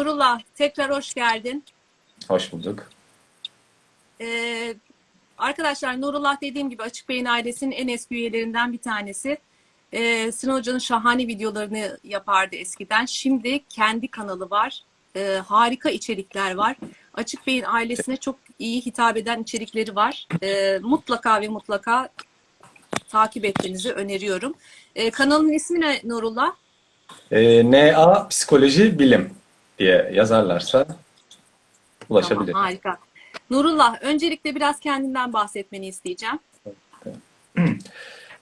Nurullah tekrar hoş geldin. Hoş bulduk. Ee, arkadaşlar Nurullah dediğim gibi Açık Beyin ailesinin en eski üyelerinden bir tanesi. Ee, Sinan Hoca'nın şahane videolarını yapardı eskiden. Şimdi kendi kanalı var. Ee, harika içerikler var. Açık Beyin ailesine çok iyi hitap eden içerikleri var. Ee, mutlaka ve mutlaka takip etmenizi öneriyorum. Ee, kanalın ismi ne Nurullah? Ee, NA Psikoloji Bilim diye yazarlarsa ulaşabilir. Tamam, harika. Nurullah, öncelikle biraz kendinden bahsetmeni isteyeceğim.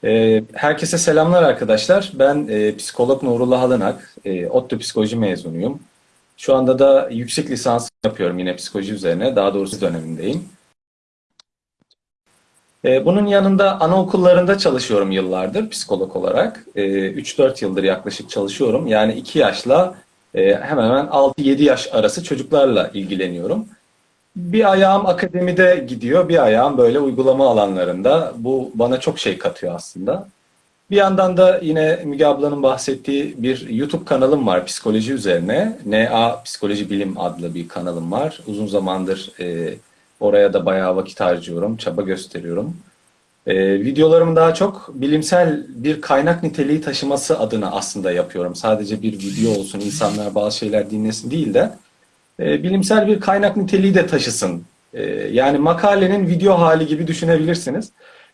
Ee, herkese selamlar arkadaşlar. Ben e, psikolog Nurullah Alınak. E, ODTÜ Psikoloji mezunuyum. Şu anda da yüksek lisans yapıyorum yine psikoloji üzerine. Daha doğrusu dönemindeyim. E, bunun yanında anaokullarında çalışıyorum yıllardır psikolog olarak. E, 3-4 yıldır yaklaşık çalışıyorum. Yani 2 yaşla e, hemen hemen 6-7 yaş arası çocuklarla ilgileniyorum. Bir ayağım akademide gidiyor, bir ayağım böyle uygulama alanlarında. Bu bana çok şey katıyor aslında. Bir yandan da yine Müge ablanın bahsettiği bir YouTube kanalım var psikoloji üzerine. NA Psikoloji Bilim adlı bir kanalım var. Uzun zamandır e, oraya da bayağı vakit harcıyorum, çaba gösteriyorum. E, videolarımı daha çok bilimsel bir kaynak niteliği taşıması adına aslında yapıyorum. Sadece bir video olsun, insanlar bazı şeyler dinlesin değil de e, bilimsel bir kaynak niteliği de taşısın. E, yani makalenin video hali gibi düşünebilirsiniz.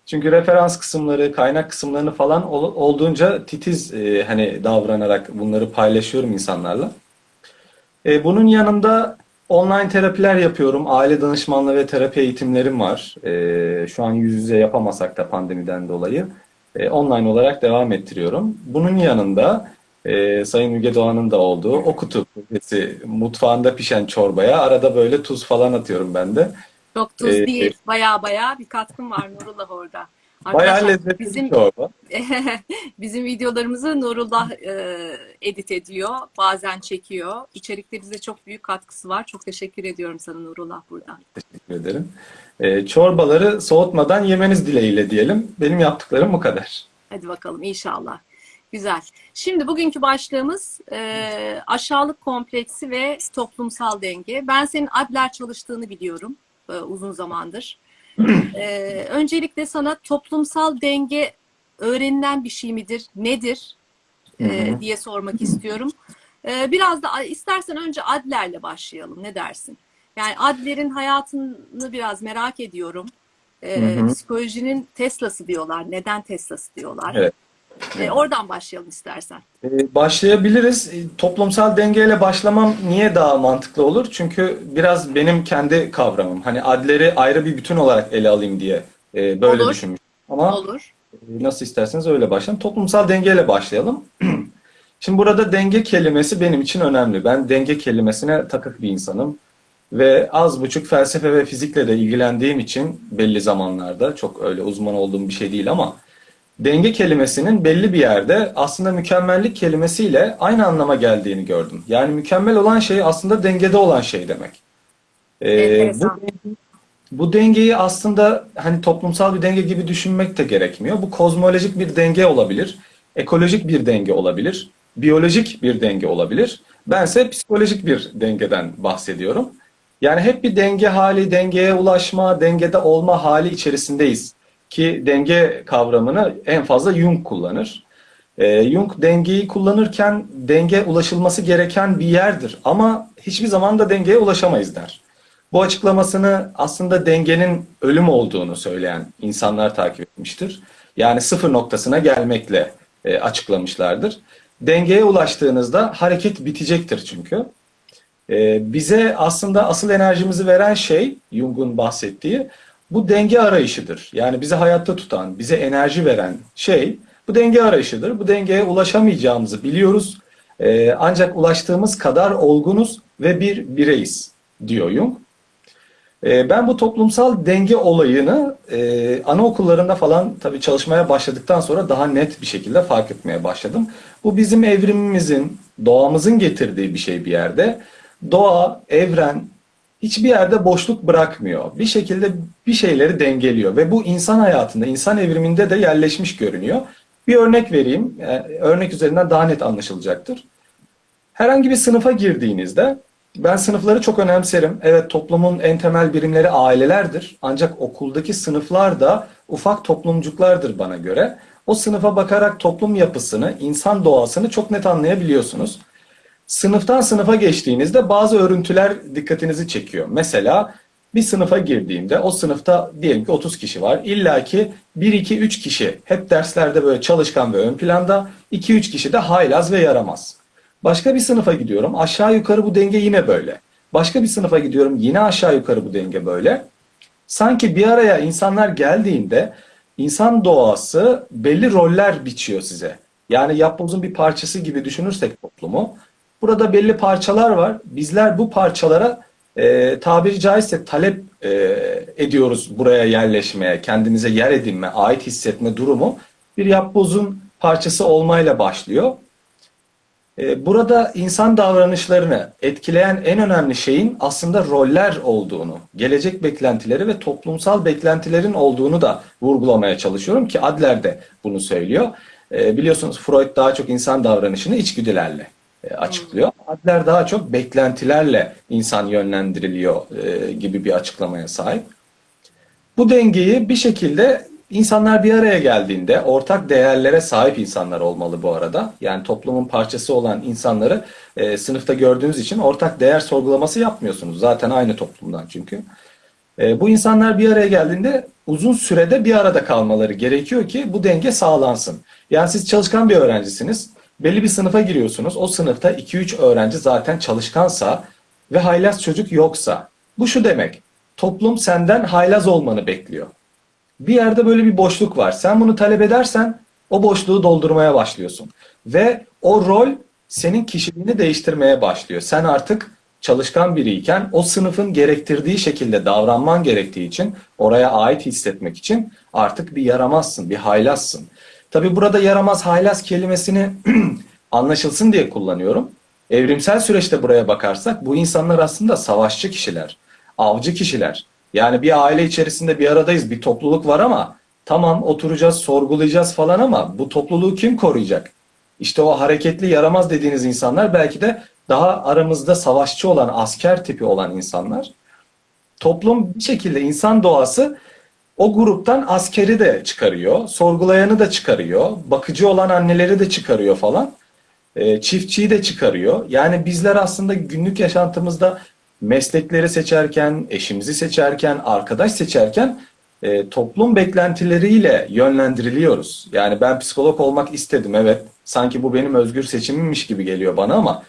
Çünkü referans kısımları, kaynak kısımlarını falan ol, olduğunca titiz e, hani davranarak bunları paylaşıyorum insanlarla. E, bunun yanında online terapiler yapıyorum. Aile danışmanlığı ve terapi eğitimlerim var. E, şu an yüz yüze yapamasak da pandemiden dolayı e, online olarak devam ettiriyorum. Bunun yanında e, Sayın Müge Doğan'ın da olduğu o kutu projesi mutfağında pişen çorbaya arada böyle tuz falan atıyorum ben de. Çok tuz Ee, değil, baya baya bir katkım var Nurullah orada. Bayağı Arkadaşlar, lezzetli bizim, bir çorba. bizim videolarımızı Nurullah e, edit ediyor, bazen çekiyor. İçerikte bize çok büyük katkısı var. Çok teşekkür ediyorum sana Nurullah buradan. Teşekkür ederim. E, çorbaları soğutmadan yemeniz dileğiyle diyelim. Benim yaptıklarım bu kadar. Hadi bakalım inşallah. Güzel. Şimdi bugünkü başlığımız e, aşağılık kompleksi ve toplumsal denge. Ben senin Adler çalıştığını biliyorum e, uzun zamandır. E, öncelikle sana toplumsal denge öğrenilen bir şey midir, nedir e, diye sormak istiyorum. E, biraz da istersen önce Adler'le başlayalım. Ne dersin? Yani Adler'in hayatını biraz merak ediyorum. E, Hı hı. psikolojinin Tesla'sı diyorlar. Neden Tesla'sı diyorlar? Evet. E, oradan başlayalım istersen. E, başlayabiliriz. E, toplumsal dengeyle başlamam niye daha mantıklı olur? Çünkü biraz benim kendi kavramım. Hani adleri ayrı bir bütün olarak ele alayım diye böyle Olur. düşünmüştüm. Ama Olur. nasıl isterseniz öyle başlayalım. Toplumsal dengeyle başlayalım. Şimdi burada denge kelimesi benim için önemli. Ben denge kelimesine takık bir insanım. Ve az buçuk felsefe ve fizikle de ilgilendiğim için belli zamanlarda çok öyle uzman olduğum bir şey değil ama denge kelimesinin belli bir yerde aslında mükemmellik kelimesiyle aynı anlama geldiğini gördüm. Yani mükemmel olan şey aslında dengede olan şey demek. Ee, bu, bu dengeyi aslında hani toplumsal bir denge gibi düşünmek de gerekmiyor. Bu kozmolojik bir denge olabilir, ekolojik bir denge olabilir, biyolojik bir denge olabilir. Bense psikolojik bir dengeden bahsediyorum. Yani hep bir denge hali, dengeye ulaşma, dengede olma hali içerisindeyiz. Ki denge kavramını en fazla Jung kullanır. Ee, Jung dengeyi kullanırken denge ulaşılması gereken bir yerdir. Ama hiçbir zaman da dengeye ulaşamayız der. Bu açıklamasını aslında dengenin ölüm olduğunu söyleyen insanlar takip etmiştir. Yani sıfır noktasına gelmekle e, açıklamışlardır. Dengeye ulaştığınızda hareket bitecektir çünkü. Ee, bize aslında asıl enerjimizi veren şey Jung'un bahsettiği bu denge arayışıdır. Yani bizi hayatta tutan, bize enerji veren şey bu denge arayışıdır. Bu dengeye ulaşamayacağımızı biliyoruz. Ee, ancak ulaştığımız kadar olgunuz ve bir bireyiz diyor Jung. Ee, ben bu toplumsal denge olayını e, anaokullarında falan tabii çalışmaya başladıktan sonra daha net bir şekilde fark etmeye başladım. Bu bizim evrimimizin, doğamızın getirdiği bir şey bir yerde. Doğa, evren hiçbir yerde boşluk bırakmıyor. Bir şekilde bir şeyleri dengeliyor ve bu insan hayatında, insan evriminde de yerleşmiş görünüyor. Bir örnek vereyim. Yani örnek üzerinden daha net anlaşılacaktır. Herhangi bir sınıfa girdiğinizde ben sınıfları çok önemserim. Evet toplumun en temel birimleri ailelerdir. Ancak okuldaki sınıflar da ufak toplumcuklardır bana göre. O sınıfa bakarak toplum yapısını, insan doğasını çok net anlayabiliyorsunuz. Sınıftan sınıfa geçtiğinizde bazı örüntüler dikkatinizi çekiyor. Mesela bir sınıfa girdiğimde o sınıfta diyelim ki 30 kişi var. İlla ki 1-2-3 kişi hep derslerde böyle çalışkan ve ön planda. 2-3 kişi de haylaz ve yaramaz. Başka bir sınıfa gidiyorum. Aşağı yukarı bu denge yine böyle. Başka bir sınıfa gidiyorum. Yine aşağı yukarı bu denge böyle. Sanki bir araya insanlar geldiğinde insan doğası belli roller biçiyor size. Yani yapbozun bir parçası gibi düşünürsek toplumu. Burada belli parçalar var. Bizler bu parçalara e, tabiri caizse talep e, ediyoruz buraya yerleşmeye, kendinize yer edinme, ait hissetme durumu bir yapbozun parçası olmayla başlıyor. E, burada insan davranışlarını etkileyen en önemli şeyin aslında roller olduğunu, gelecek beklentileri ve toplumsal beklentilerin olduğunu da vurgulamaya çalışıyorum ki Adler de bunu söylüyor. E, biliyorsunuz Freud daha çok insan davranışını içgüdülerle açıklıyor. Adler daha çok beklentilerle insan yönlendiriliyor e, gibi bir açıklamaya sahip. Bu dengeyi bir şekilde insanlar bir araya geldiğinde ortak değerlere sahip insanlar olmalı bu arada. Yani toplumun parçası olan insanları e, sınıfta gördüğünüz için ortak değer sorgulaması yapmıyorsunuz. Zaten aynı toplumdan çünkü. E, bu insanlar bir araya geldiğinde uzun sürede bir arada kalmaları gerekiyor ki bu denge sağlansın. Yani siz çalışkan bir öğrencisiniz. Belli bir sınıfa giriyorsunuz. O sınıfta 2-3 öğrenci zaten çalışkansa ve haylaz çocuk yoksa. Bu şu demek. Toplum senden haylaz olmanı bekliyor. Bir yerde böyle bir boşluk var. Sen bunu talep edersen o boşluğu doldurmaya başlıyorsun. Ve o rol senin kişiliğini değiştirmeye başlıyor. Sen artık çalışkan biriyken o sınıfın gerektirdiği şekilde davranman gerektiği için oraya ait hissetmek için artık bir yaramazsın, bir haylazsın. Tabi burada yaramaz haylaz kelimesini anlaşılsın diye kullanıyorum. Evrimsel süreçte buraya bakarsak bu insanlar aslında savaşçı kişiler, avcı kişiler. Yani bir aile içerisinde bir aradayız, bir topluluk var ama tamam oturacağız, sorgulayacağız falan ama bu topluluğu kim koruyacak? İşte o hareketli yaramaz dediğiniz insanlar belki de daha aramızda savaşçı olan, asker tipi olan insanlar. Toplum bir şekilde insan doğası o gruptan askeri de çıkarıyor, sorgulayanı da çıkarıyor, bakıcı olan anneleri de çıkarıyor falan. E, çiftçiyi de çıkarıyor. Yani bizler aslında günlük yaşantımızda meslekleri seçerken, eşimizi seçerken, arkadaş seçerken e, toplum beklentileriyle yönlendiriliyoruz. Yani ben psikolog olmak istedim evet. Sanki bu benim özgür seçimimmiş gibi geliyor bana ama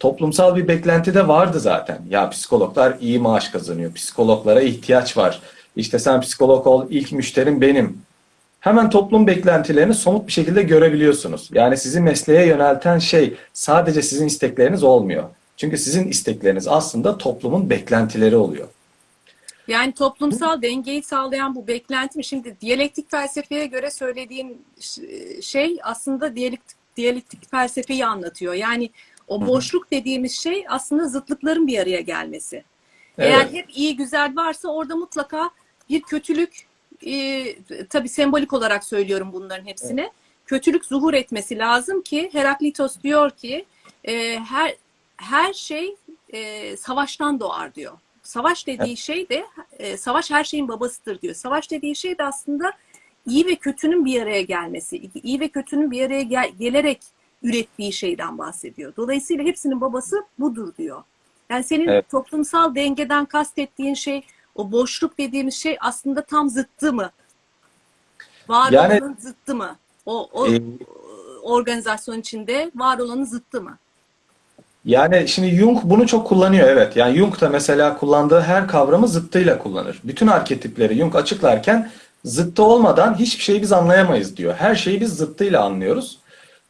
toplumsal bir beklenti de vardı zaten. Ya psikologlar iyi maaş kazanıyor. Psikologlara ihtiyaç var. İşte sen psikolog ol, ilk müşterim benim. Hemen toplum beklentilerini somut bir şekilde görebiliyorsunuz. Yani sizi mesleğe yönelten şey sadece sizin istekleriniz olmuyor. Çünkü sizin istekleriniz aslında toplumun beklentileri oluyor. Yani toplumsal dengeyi sağlayan bu beklenti mi? Şimdi diyalektik felsefeye göre söylediğin şey aslında diyalektik, diyalektik felsefeyi anlatıyor. Yani o boşluk dediğimiz şey aslında zıtlıkların bir araya gelmesi. Evet. Eğer hep iyi güzel varsa orada mutlaka bir kötülük e, tabii sembolik olarak söylüyorum bunların hepsini. Kötülük zuhur etmesi lazım ki Heraklitos diyor ki e, her her şey e, savaştan doğar diyor. Savaş dediği şey de e, savaş her şeyin babasıdır diyor. Savaş dediği şey de aslında iyi ve kötünün bir araya gelmesi, iyi ve kötünün bir araya gel- gelerek ürettiği şeyden bahsediyor. Dolayısıyla hepsinin babası budur diyor. Yani senin Evet. toplumsal dengeden kastettiğin şey, o boşluk dediğimiz şey aslında tam zıttı mı? Var Yani- olanın zıttı mı? O, o Ee, organizasyon içinde var olanın zıttı mı? Yani şimdi Jung bunu çok kullanıyor evet. Yani Jung da mesela kullandığı her kavramı zıttıyla kullanır. Bütün arketipleri Jung açıklarken zıttı olmadan hiçbir şeyi biz anlayamayız diyor. Her şeyi biz zıttıyla anlıyoruz.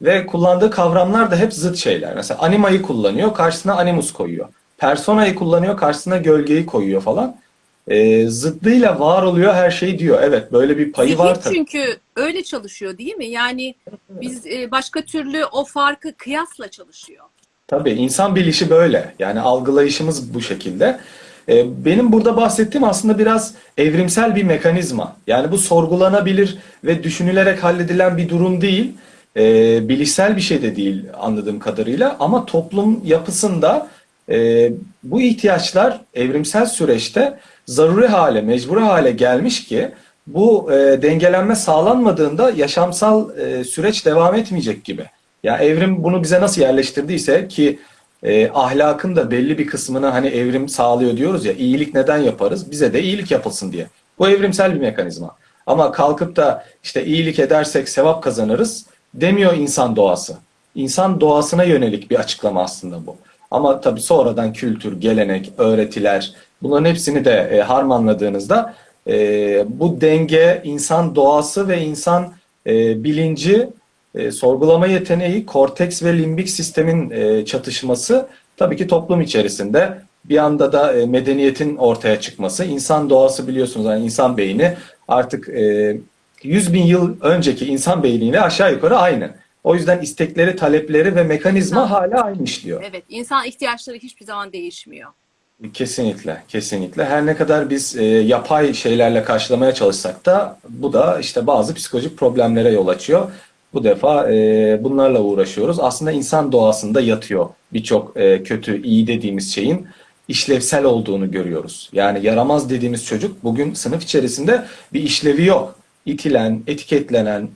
Ve kullandığı kavramlar da hep zıt şeyler. Mesela animayı kullanıyor, karşısına animus koyuyor. Personayı kullanıyor, karşısına gölgeyi koyuyor falan. Ee, zıttıyla var oluyor her şey diyor. Evet böyle bir payı Zihin var tabii. çünkü öyle çalışıyor değil mi? Yani biz e, başka türlü o farkı kıyasla çalışıyor. Tabii insan bilişi böyle. Yani algılayışımız bu şekilde. Ee, Benim burada bahsettiğim aslında biraz evrimsel bir mekanizma. Yani bu sorgulanabilir ve düşünülerek halledilen bir durum değil. e, bilişsel bir şey de değil anladığım kadarıyla ama toplum yapısında e, bu ihtiyaçlar evrimsel süreçte zaruri hale, mecburi hale gelmiş ki bu e, dengelenme sağlanmadığında yaşamsal e, süreç devam etmeyecek gibi. Ya evrim bunu bize nasıl yerleştirdiyse ki e, ahlakın da belli bir kısmını hani evrim sağlıyor diyoruz ya iyilik neden yaparız? Bize de iyilik yapılsın diye. Bu evrimsel bir mekanizma. Ama kalkıp da işte iyilik edersek sevap kazanırız demiyor insan doğası. İnsan doğasına yönelik bir açıklama aslında bu. Ama tabii sonradan kültür, gelenek, öğretiler bunların hepsini de e, harmanladığınızda e, bu denge, insan doğası ve insan e, bilinci, e, sorgulama yeteneği, korteks ve limbik sistemin e, çatışması tabii ki toplum içerisinde bir anda da e, medeniyetin ortaya çıkması. İnsan doğası biliyorsunuz yani insan beyni artık e, 100 bin yıl önceki insan beyniyle aşağı yukarı aynı. O yüzden istekleri, talepleri ve mekanizma hala aynı işliyor. Evet, insan ihtiyaçları hiçbir zaman değişmiyor. Kesinlikle, kesinlikle. Her ne kadar biz e, yapay şeylerle karşılamaya çalışsak da bu da işte bazı psikolojik problemlere yol açıyor. Bu defa e, bunlarla uğraşıyoruz. Aslında insan doğasında yatıyor birçok e, kötü, iyi dediğimiz şeyin işlevsel olduğunu görüyoruz. Yani yaramaz dediğimiz çocuk bugün sınıf içerisinde bir işlevi yok. İtilen, etiketlenen,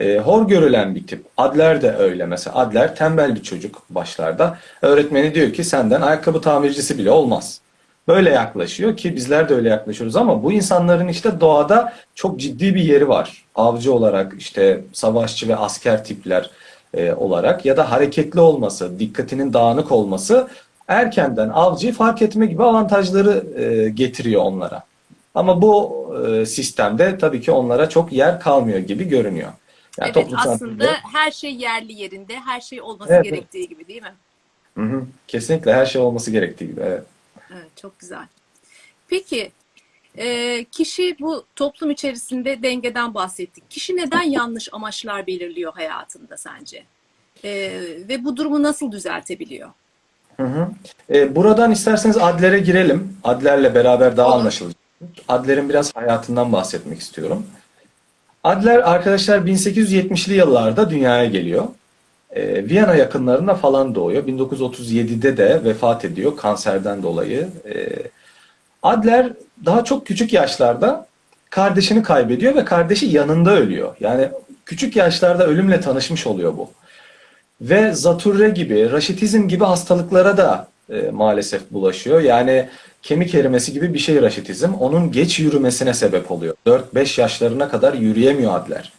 e, hor görülen bir tip. Adler de öyle mesela. Adler tembel bir çocuk başlarda. Öğretmeni diyor ki senden ayakkabı tamircisi bile olmaz. Böyle yaklaşıyor ki bizler de öyle yaklaşıyoruz ama bu insanların işte doğada çok ciddi bir yeri var. Avcı olarak işte savaşçı ve asker tipler e, olarak ya da hareketli olması, dikkatinin dağınık olması erkenden avcıyı fark etme gibi avantajları e, getiriyor onlara. Ama bu e, sistemde tabii ki onlara çok yer kalmıyor gibi görünüyor. Yani evet, aslında bilimde- her şey yerli yerinde, her şey olması Evet, gerektiği gibi değil mi? Hı hı. Kesinlikle her şey olması gerektiği gibi. Evet. Evet, çok güzel. Peki, e, kişi bu toplum içerisinde dengeden bahsettik. Kişi neden yanlış amaçlar belirliyor hayatında sence? E, ve bu durumu nasıl düzeltebiliyor? Hı hı. E, buradan isterseniz Adler'e girelim. Adler'le beraber daha Olur. anlaşılacak. Adler'in biraz hayatından bahsetmek istiyorum. Adler arkadaşlar 1870'li yıllarda dünyaya geliyor. E, Viyana yakınlarında falan doğuyor. 1937'de de vefat ediyor kanserden dolayı. E, Adler daha çok küçük yaşlarda kardeşini kaybediyor ve kardeşi yanında ölüyor. Yani küçük yaşlarda ölümle tanışmış oluyor bu. Ve zatürre gibi, raşitizm gibi hastalıklara da e, maalesef bulaşıyor. Yani kemik erimesi gibi bir şey raşitizm. Onun geç yürümesine sebep oluyor. 4-5 yaşlarına kadar yürüyemiyor Adler.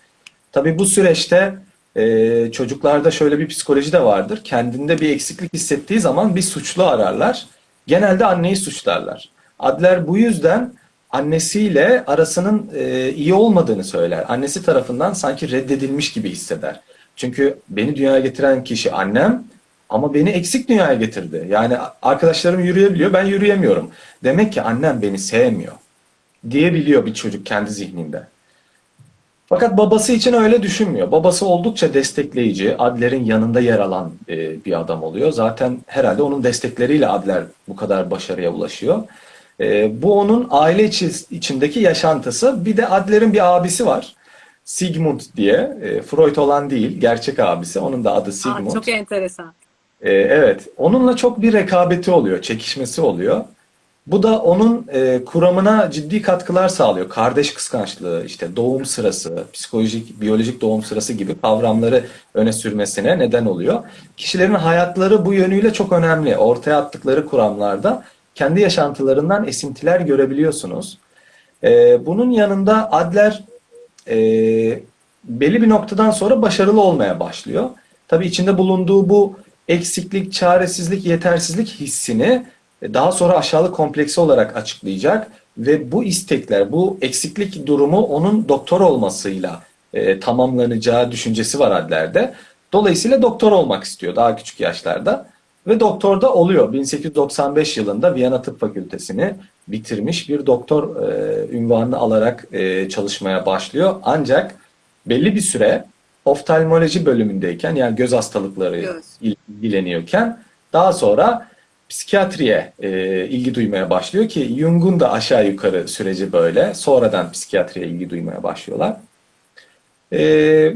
Tabii bu süreçte e, çocuklarda şöyle bir psikoloji de vardır. Kendinde bir eksiklik hissettiği zaman bir suçlu ararlar. Genelde anneyi suçlarlar. Adler bu yüzden annesiyle arasının e, iyi olmadığını söyler. Annesi tarafından sanki reddedilmiş gibi hisseder. Çünkü beni dünyaya getiren kişi annem ama beni eksik dünyaya getirdi. Yani arkadaşlarım yürüyebiliyor, ben yürüyemiyorum. Demek ki annem beni sevmiyor diyebiliyor bir çocuk kendi zihninde. Fakat babası için öyle düşünmüyor. Babası oldukça destekleyici, Adler'in yanında yer alan e, bir adam oluyor. Zaten herhalde onun destekleriyle Adler bu kadar başarıya ulaşıyor. E, bu onun aile içi- içindeki yaşantısı. Bir de Adler'in bir abisi var. Sigmund diye. E, Freud olan değil, gerçek abisi. Onun da adı Aa, Sigmund. çok enteresan. Ee, evet, onunla çok bir rekabeti oluyor, çekişmesi oluyor. Bu da onun e, kuramına ciddi katkılar sağlıyor. Kardeş kıskançlığı, işte doğum sırası, psikolojik, biyolojik doğum sırası gibi kavramları öne sürmesine neden oluyor. Kişilerin hayatları bu yönüyle çok önemli. Ortaya attıkları kuramlarda kendi yaşantılarından esintiler görebiliyorsunuz. Ee, bunun yanında Adler e, belli bir noktadan sonra başarılı olmaya başlıyor. Tabii içinde bulunduğu bu eksiklik, çaresizlik, yetersizlik hissini e, daha sonra aşağılık kompleksi olarak açıklayacak ve bu istekler, bu eksiklik durumu onun doktor olmasıyla e, tamamlanacağı düşüncesi var Adler'de. Dolayısıyla doktor olmak istiyor daha küçük yaşlarda ve doktor da oluyor. 1895 yılında Viyana Tıp Fakültesini bitirmiş bir doktor e, ünvanını alarak e, çalışmaya başlıyor. Ancak belli bir süre oftalmoloji bölümündeyken yani göz hastalıkları Göz. ilgileniyorken daha sonra psikiyatriye e, ilgi duymaya başlıyor ki Jung'un da aşağı yukarı süreci böyle. Sonradan psikiyatriye ilgi duymaya başlıyorlar. E,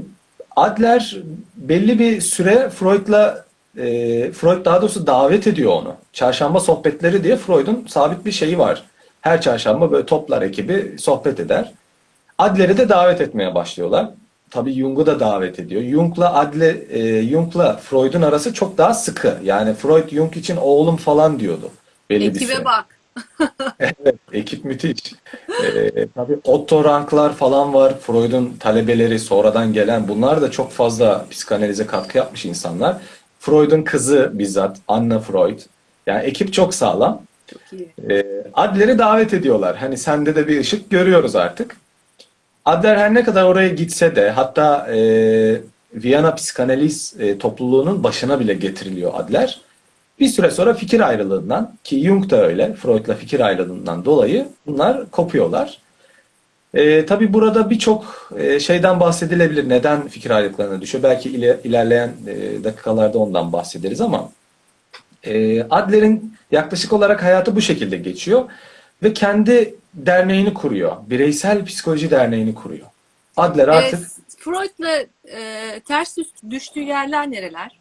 Adler belli bir süre Freud'la e, Freud daha doğrusu davet ediyor onu. Çarşamba sohbetleri diye Freud'un sabit bir şeyi var. Her çarşamba böyle toplar ekibi sohbet eder. Adler'i de davet etmeye başlıyorlar. Tabii Jung'u da davet ediyor. Jung'la Adle, e, Jung'la Freud'un arası çok daha sıkı. Yani Freud Jung için oğlum falan diyordu. Belli bir. Ekibe bak. Evet, ekip müthiş. Ee, tabii Otto Ranklar falan var. Freud'un talebeleri sonradan gelen. Bunlar da çok fazla psikanalize katkı yapmış insanlar. Freud'un kızı bizzat Anna Freud. Yani ekip çok sağlam. Çok iyi. Ee, Adler'i davet ediyorlar. Hani sende de bir ışık görüyoruz artık. Adler her ne kadar oraya gitse de hatta e, Viyana Psikanaliz e, topluluğunun başına bile getiriliyor Adler. Bir süre sonra fikir ayrılığından ki Jung da öyle Freud'la fikir ayrılığından dolayı bunlar kopuyorlar. E, tabii burada birçok e, şeyden bahsedilebilir. Neden fikir ayrılıklarına düşüyor? Belki ile, ilerleyen e, dakikalarda ondan bahsederiz ama e, Adler'in yaklaşık olarak hayatı bu şekilde geçiyor ve kendi derneğini kuruyor. Bireysel Psikoloji Derneği'ni kuruyor. Adler artık Ee, Freud'la e, ters düş- düştüğü yerler nereler?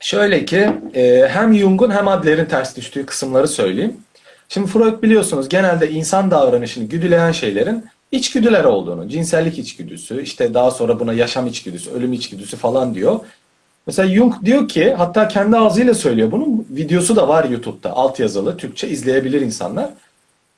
Şöyle ki e, hem Jung'un hem Adler'in ters düştüğü kısımları söyleyeyim. Şimdi Freud biliyorsunuz genelde insan davranışını güdüleyen şeylerin içgüdüler olduğunu, cinsellik içgüdüsü, işte daha sonra buna yaşam içgüdüsü, ölüm içgüdüsü falan diyor. Mesela Jung diyor ki, hatta kendi ağzıyla söylüyor bunun videosu da var YouTube'da, altyazılı, Türkçe izleyebilir insanlar.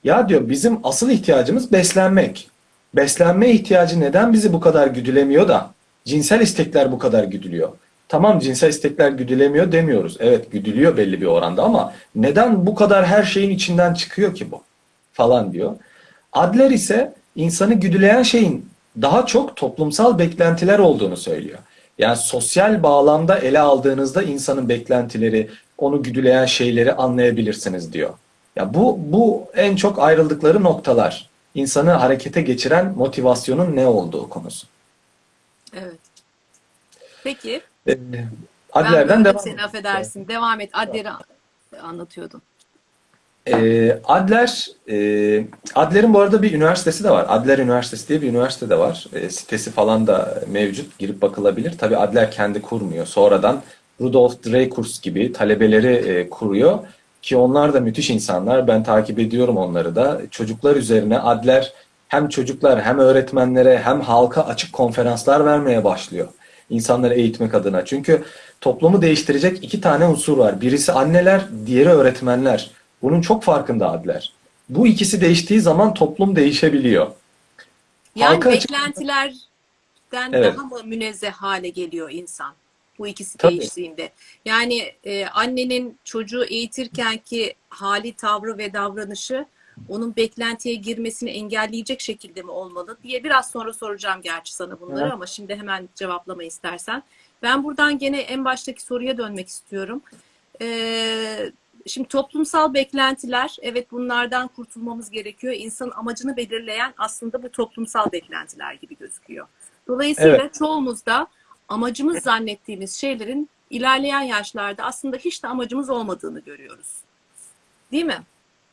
Ya diyor bizim asıl ihtiyacımız beslenmek. Beslenme ihtiyacı neden bizi bu kadar güdülemiyor da cinsel istekler bu kadar güdülüyor? Tamam cinsel istekler güdülemiyor demiyoruz. Evet güdülüyor belli bir oranda ama neden bu kadar her şeyin içinden çıkıyor ki bu? Falan diyor. Adler ise insanı güdüleyen şeyin daha çok toplumsal beklentiler olduğunu söylüyor. Yani sosyal bağlamda ele aldığınızda insanın beklentileri, onu güdüleyen şeyleri anlayabilirsiniz diyor. Ya bu bu en çok ayrıldıkları noktalar. İnsanı harekete geçiren motivasyonun ne olduğu konusu. Evet. Peki. Ee, Adler'den devam seni affedersin. Devam et. Adler'i anlatıyordun. Ee, Adler, e, Adler'in bu arada bir üniversitesi de var. Adler Üniversitesi diye bir üniversite de var. E, sitesi falan da mevcut. Girip bakılabilir. Tabii Adler kendi kurmuyor. Sonradan Rudolf Dreikurs gibi talebeleri e, kuruyor. Ki onlar da müthiş insanlar. Ben takip ediyorum onları da. Çocuklar üzerine Adler hem çocuklar hem öğretmenlere hem halka açık konferanslar vermeye başlıyor. İnsanları eğitmek adına. Çünkü toplumu değiştirecek iki tane unsur var. Birisi anneler, diğeri öğretmenler. Bunun çok farkında Adler. Bu ikisi değiştiği zaman toplum değişebiliyor. Yani Halka beklentilerden Evet. daha mı münezzeh hale geliyor insan? Bu ikisi Tabii. değiştiğinde. Yani e, annenin çocuğu eğitirken ki hali, tavrı ve davranışı onun beklentiye girmesini engelleyecek şekilde mi olmalı diye biraz sonra soracağım gerçi sana bunları Evet. ama şimdi hemen cevaplama istersen. Ben buradan gene en baştaki soruya dönmek istiyorum. Ee, şimdi toplumsal beklentiler, evet bunlardan kurtulmamız gerekiyor. İnsanın amacını belirleyen aslında bu toplumsal beklentiler gibi gözüküyor. Dolayısıyla Evet. çoğumuz da amacımız zannettiğimiz şeylerin ilerleyen yaşlarda aslında hiç de amacımız olmadığını görüyoruz. Değil mi?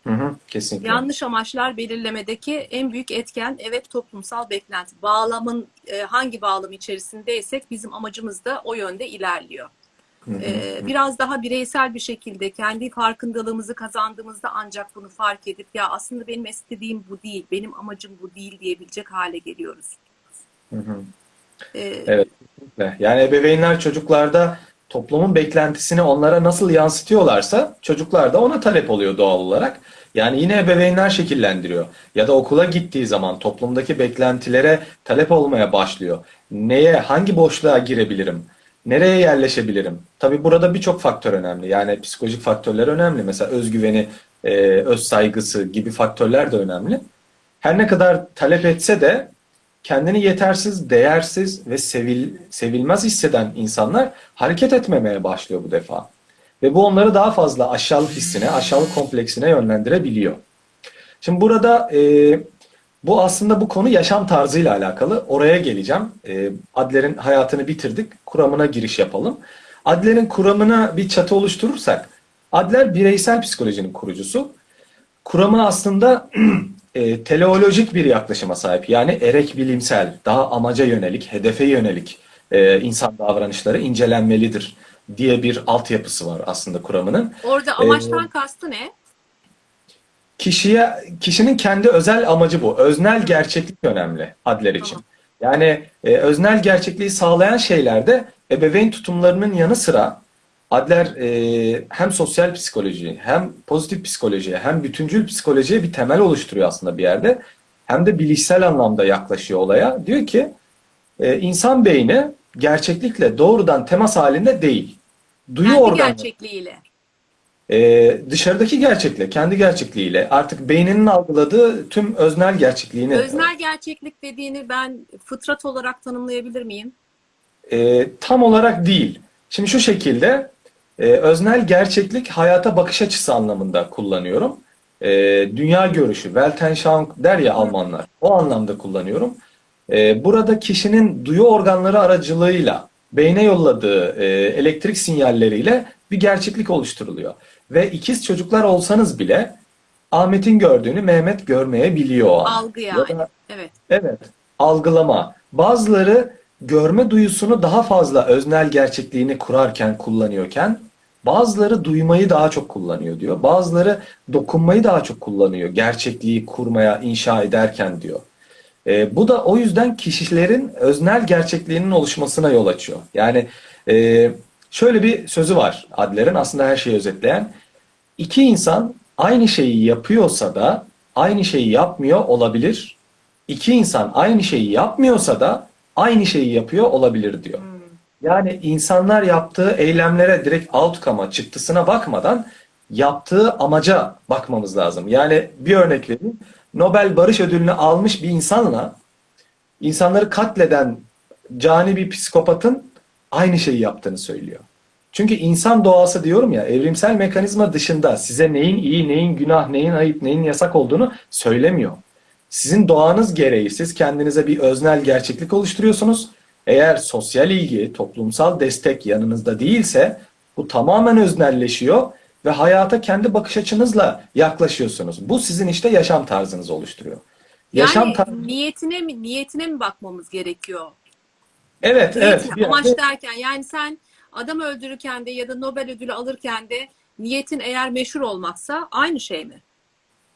Hı hı, kesinlikle. Yanlış amaçlar belirlemedeki en büyük etken evet toplumsal beklenti. Bağlamın e, hangi bağlam içerisindeysek bizim amacımız da o yönde ilerliyor. Ee, biraz daha bireysel bir şekilde kendi farkındalığımızı kazandığımızda ancak bunu fark edip ya aslında benim istediğim bu değil, benim amacım bu değil diyebilecek hale geliyoruz. Hı hı. Ee, Evet. Yani ebeveynler çocuklarda toplumun beklentisini onlara nasıl yansıtıyorlarsa çocuklar da ona talep oluyor doğal olarak. Yani yine ebeveynler şekillendiriyor. Ya da okula gittiği zaman toplumdaki beklentilere talep olmaya başlıyor. Neye, hangi boşluğa girebilirim? Nereye yerleşebilirim? Tabii burada birçok faktör önemli. Yani psikolojik faktörler önemli. Mesela özgüveni, e, öz saygısı gibi faktörler de önemli. Her ne kadar talep etse de kendini yetersiz, değersiz ve sevil, sevilmez hisseden insanlar hareket etmemeye başlıyor bu defa. Ve bu onları daha fazla aşağılık hissine, aşağılık kompleksine yönlendirebiliyor. Şimdi burada e, bu aslında bu konu yaşam tarzıyla alakalı. Oraya geleceğim. E, Adler'in hayatını bitirdik. Kuramına giriş yapalım. Adler'in kuramına bir çatı oluşturursak, Adler bireysel psikolojinin kurucusu. Kuramı aslında e, teleolojik bir yaklaşıma sahip. Yani erek bilimsel, daha amaca yönelik, hedefe yönelik e, insan davranışları incelenmelidir diye bir altyapısı var aslında kuramının. Orada amaçtan kastı ne? Kişiye, kişinin kendi özel amacı bu. Öznel gerçeklik önemli adler için. Tamam. Yani e, öznel gerçekliği sağlayan şeylerde ebeveyn tutumlarının yanı sıra Adler e, hem sosyal psikoloji, hem pozitif psikolojiye, hem bütüncül psikolojiye bir temel oluşturuyor aslında bir yerde. Hem de bilişsel anlamda yaklaşıyor olaya. Diyor ki e, insan beyni gerçeklikle doğrudan temas halinde değil. Duyu Kendi organları. gerçekliğiyle. Ee, dışarıdaki gerçekle, kendi gerçekliğiyle artık beyninin algıladığı tüm öznel gerçekliğini Öznel gerçeklik dediğini ben fıtrat olarak tanımlayabilir miyim? e, tam olarak değil. Şimdi şu şekilde e, öznel gerçeklik hayata bakış açısı anlamında kullanıyorum. E, dünya görüşü, Weltanschauung der ya Almanlar. O anlamda kullanıyorum. E, burada kişinin duyu organları aracılığıyla beyne yolladığı e, elektrik sinyalleriyle bir gerçeklik oluşturuluyor. Ve ikiz çocuklar olsanız bile Ahmet'in gördüğünü Mehmet görmeyebiliyor. Algı Ya yani. da- Evet. Evet, algılama. Bazıları görme duyusunu daha fazla öznel gerçekliğini kurarken, kullanıyorken, bazıları duymayı daha çok kullanıyor diyor. Bazıları dokunmayı daha çok kullanıyor, gerçekliği kurmaya, inşa ederken diyor. E, bu da o yüzden kişilerin öznel gerçekliğinin oluşmasına yol açıyor. Yani e, şöyle bir sözü var Adler'in aslında her şeyi özetleyen. İki insan aynı şeyi yapıyorsa da aynı şeyi yapmıyor olabilir. İki insan aynı şeyi yapmıyorsa da aynı şeyi yapıyor olabilir diyor. Yani insanlar yaptığı eylemlere direkt outcome'a, çıktısına bakmadan yaptığı amaca bakmamız lazım. Yani bir örnek vereyim. Nobel Barış Ödülünü almış bir insanla insanları katleden cani bir psikopatın aynı şeyi yaptığını söylüyor. Çünkü insan doğası diyorum ya evrimsel mekanizma dışında size neyin iyi, neyin günah, neyin ayıp, neyin yasak olduğunu söylemiyor. Sizin doğanız gereği siz kendinize bir öznel gerçeklik oluşturuyorsunuz. Eğer sosyal ilgi, toplumsal destek yanınızda değilse bu tamamen öznelleşiyor ve hayata kendi bakış açınızla yaklaşıyorsunuz. Bu sizin işte yaşam tarzınızı oluşturuyor. Yaşam Yani tarzı... niyetine mi niyetine mi bakmamız gerekiyor? Evet, evet. Niyetine, bir amaç derken yani sen adam öldürürken de ya da Nobel ödülü alırken de niyetin eğer meşhur olmaksa aynı şey mi?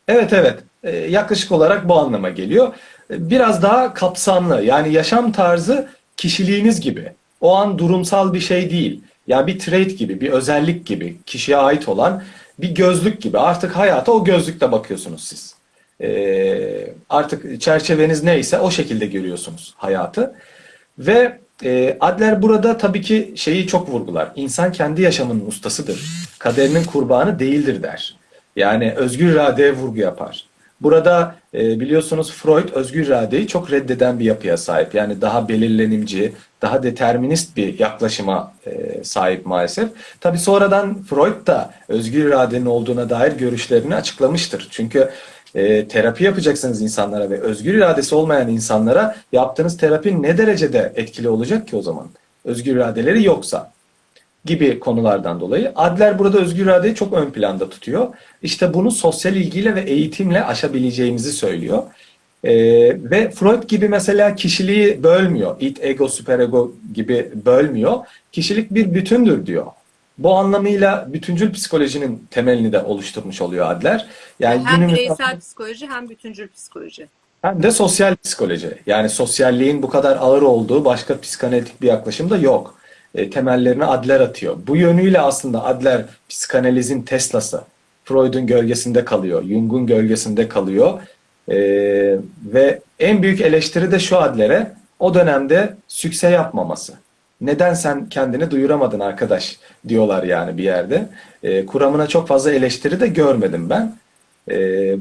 Evet evet Ee, yaklaşık olarak bu anlama geliyor. Ee, Biraz daha kapsamlı yani yaşam tarzı kişiliğiniz gibi. O an durumsal bir şey değil. Yani bir trait gibi, bir özellik gibi, kişiye ait olan bir gözlük gibi. Artık hayata o gözlükle bakıyorsunuz siz. Ee, artık çerçeveniz neyse o şekilde görüyorsunuz hayatı. Ve e, Adler burada tabii ki şeyi çok vurgular. İnsan kendi yaşamının ustasıdır. Kaderinin kurbanı değildir der. Yani özgür iradeye vurgu yapar. Burada e, biliyorsunuz Freud özgür iradeyi çok reddeden bir yapıya sahip. Yani daha belirlenimci, daha determinist bir yaklaşıma e, sahip maalesef. Tabii sonradan Freud da özgür iradenin olduğuna dair görüşlerini açıklamıştır. Çünkü e, terapi yapacaksınız insanlara ve özgür iradesi olmayan insanlara yaptığınız terapi ne derecede etkili olacak ki o zaman? Özgür iradeleri yoksa gibi konulardan dolayı Adler burada özgür iradeyi çok ön planda tutuyor. İşte bunu sosyal ilgiyle ve eğitimle aşabileceğimizi söylüyor. Ee, ve Freud gibi mesela kişiliği bölmüyor. Id, ego, süperego gibi bölmüyor. Kişilik bir bütündür diyor. Bu anlamıyla bütüncül psikolojinin temelini de oluşturmuş oluyor Adler. Yani hem günümüzde- bireysel psikoloji hem bütüncül psikoloji. hem de sosyal psikoloji. Yani sosyalliğin bu kadar ağır olduğu başka psikanalitik bir yaklaşım da yok. E, temellerini Adler atıyor. Bu yönüyle aslında Adler psikanalizin Tesla'sı. Freud'un gölgesinde kalıyor, Jung'un gölgesinde kalıyor. E, ve en büyük eleştiri de şu Adler'e o dönemde sükse yapmaması. Neden sen kendini duyuramadın arkadaş diyorlar yani bir yerde. E, kuramına çok fazla eleştiri de görmedim ben. E,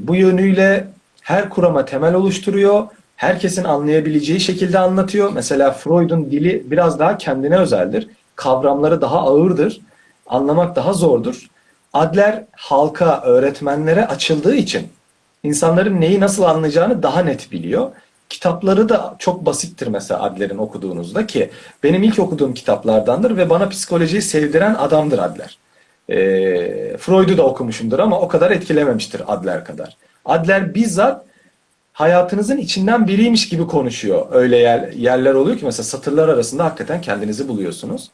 bu yönüyle her kurama temel oluşturuyor. Herkesin anlayabileceği şekilde anlatıyor. Mesela Freud'un dili biraz daha kendine özeldir. Kavramları daha ağırdır. Anlamak daha zordur. Adler halka, öğretmenlere açıldığı için insanların neyi nasıl anlayacağını daha net biliyor. Kitapları da çok basittir mesela Adler'in okuduğunuzda ki benim ilk okuduğum kitaplardandır ve bana psikolojiyi sevdiren adamdır Adler. E, Freud'u da okumuşumdur ama o kadar etkilememiştir Adler kadar. Adler bizzat hayatınızın içinden biriymiş gibi konuşuyor. Öyle yer, yerler oluyor ki mesela satırlar arasında hakikaten kendinizi buluyorsunuz.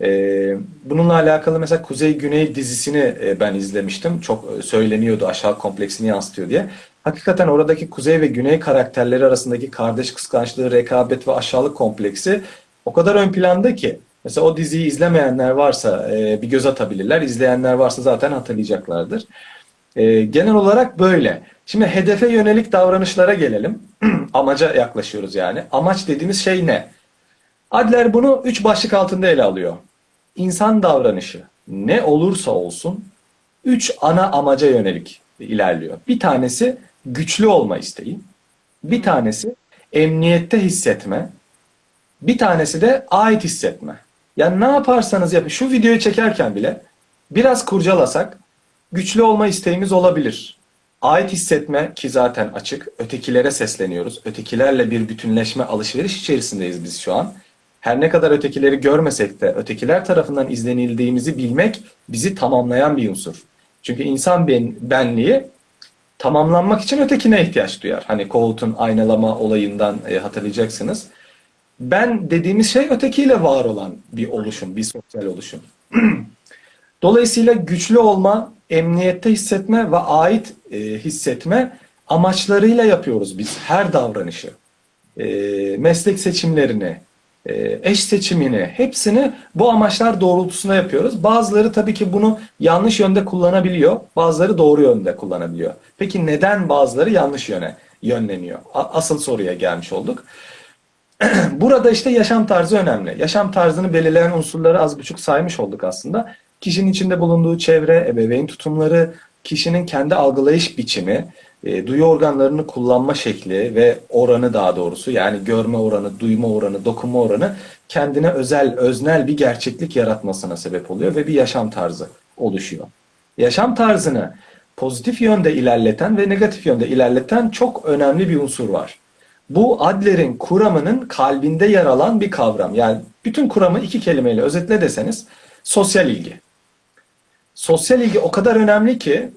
Ee, bununla alakalı mesela Kuzey Güney dizisini e, ben izlemiştim. Çok e, söyleniyordu aşağı kompleksini yansıtıyor diye. Hakikaten oradaki Kuzey ve Güney karakterleri arasındaki kardeş kıskançlığı, rekabet ve aşağılık kompleksi o kadar ön planda ki. Mesela o diziyi izlemeyenler varsa e, bir göz atabilirler. İzleyenler varsa zaten hatırlayacaklardır. E, genel olarak böyle. Şimdi hedefe yönelik davranışlara gelelim. Amaca yaklaşıyoruz yani. Amaç dediğimiz şey ne? Adler bunu üç başlık altında ele alıyor. İnsan davranışı ne olursa olsun üç ana amaca yönelik ilerliyor. Bir tanesi güçlü olma isteği. Bir tanesi emniyette hissetme. Bir tanesi de ait hissetme. Yani ne yaparsanız yapın. Şu videoyu çekerken bile biraz kurcalasak güçlü olma isteğimiz olabilir. Ait hissetme ki zaten açık. Ötekilere sesleniyoruz. Ötekilerle bir bütünleşme, alışveriş içerisindeyiz biz şu an. Her ne kadar ötekileri görmesek de ötekiler tarafından izlenildiğimizi bilmek bizi tamamlayan bir unsur. Çünkü insan ben, benliği tamamlanmak için ötekine ihtiyaç duyar. Hani Kohut'un aynalama olayından e, hatırlayacaksınız. Ben dediğimiz şey ötekiyle var olan bir oluşum, bir sosyal oluşum. Dolayısıyla güçlü olma, emniyette hissetme ve ait e, hissetme amaçlarıyla yapıyoruz biz her davranışı. E, meslek seçimlerini, eş seçimini, hepsini bu amaçlar doğrultusunda yapıyoruz. Bazıları tabii ki bunu yanlış yönde kullanabiliyor, bazıları doğru yönde kullanabiliyor. Peki neden bazıları yanlış yöne yönleniyor? Asıl soruya gelmiş olduk. Burada işte yaşam tarzı önemli. Yaşam tarzını belirleyen unsurları az buçuk saymış olduk aslında. Kişinin içinde bulunduğu çevre, ebeveyn tutumları, kişinin kendi algılayış biçimi, e, duyu organlarını kullanma şekli ve oranı daha doğrusu yani görme oranı, duyma oranı, dokunma oranı kendine özel, öznel bir gerçeklik yaratmasına sebep oluyor ve bir yaşam tarzı oluşuyor. Yaşam tarzını pozitif yönde ilerleten ve negatif yönde ilerleten çok önemli bir unsur var. Bu Adler'in kuramının kalbinde yer alan bir kavram. Yani bütün kuramı iki kelimeyle özetle deseniz sosyal ilgi. Sosyal ilgi o kadar önemli ki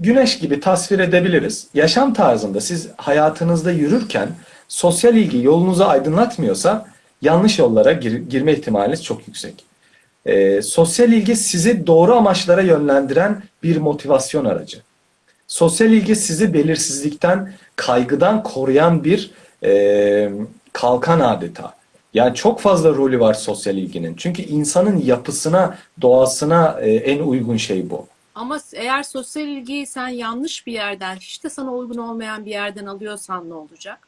güneş gibi tasvir edebiliriz. Yaşam tarzında siz hayatınızda yürürken sosyal ilgi yolunuzu aydınlatmıyorsa yanlış yollara gir- girme ihtimaliniz çok yüksek. Ee, sosyal ilgi sizi doğru amaçlara yönlendiren bir motivasyon aracı. Sosyal ilgi sizi belirsizlikten, kaygıdan koruyan bir e, kalkan adeta. Yani çok fazla rolü var sosyal ilginin. Çünkü insanın yapısına, doğasına e, en uygun şey bu. Ama eğer sosyal ilgiyi sen yanlış bir yerden, hiç de sana uygun olmayan bir yerden alıyorsan ne olacak?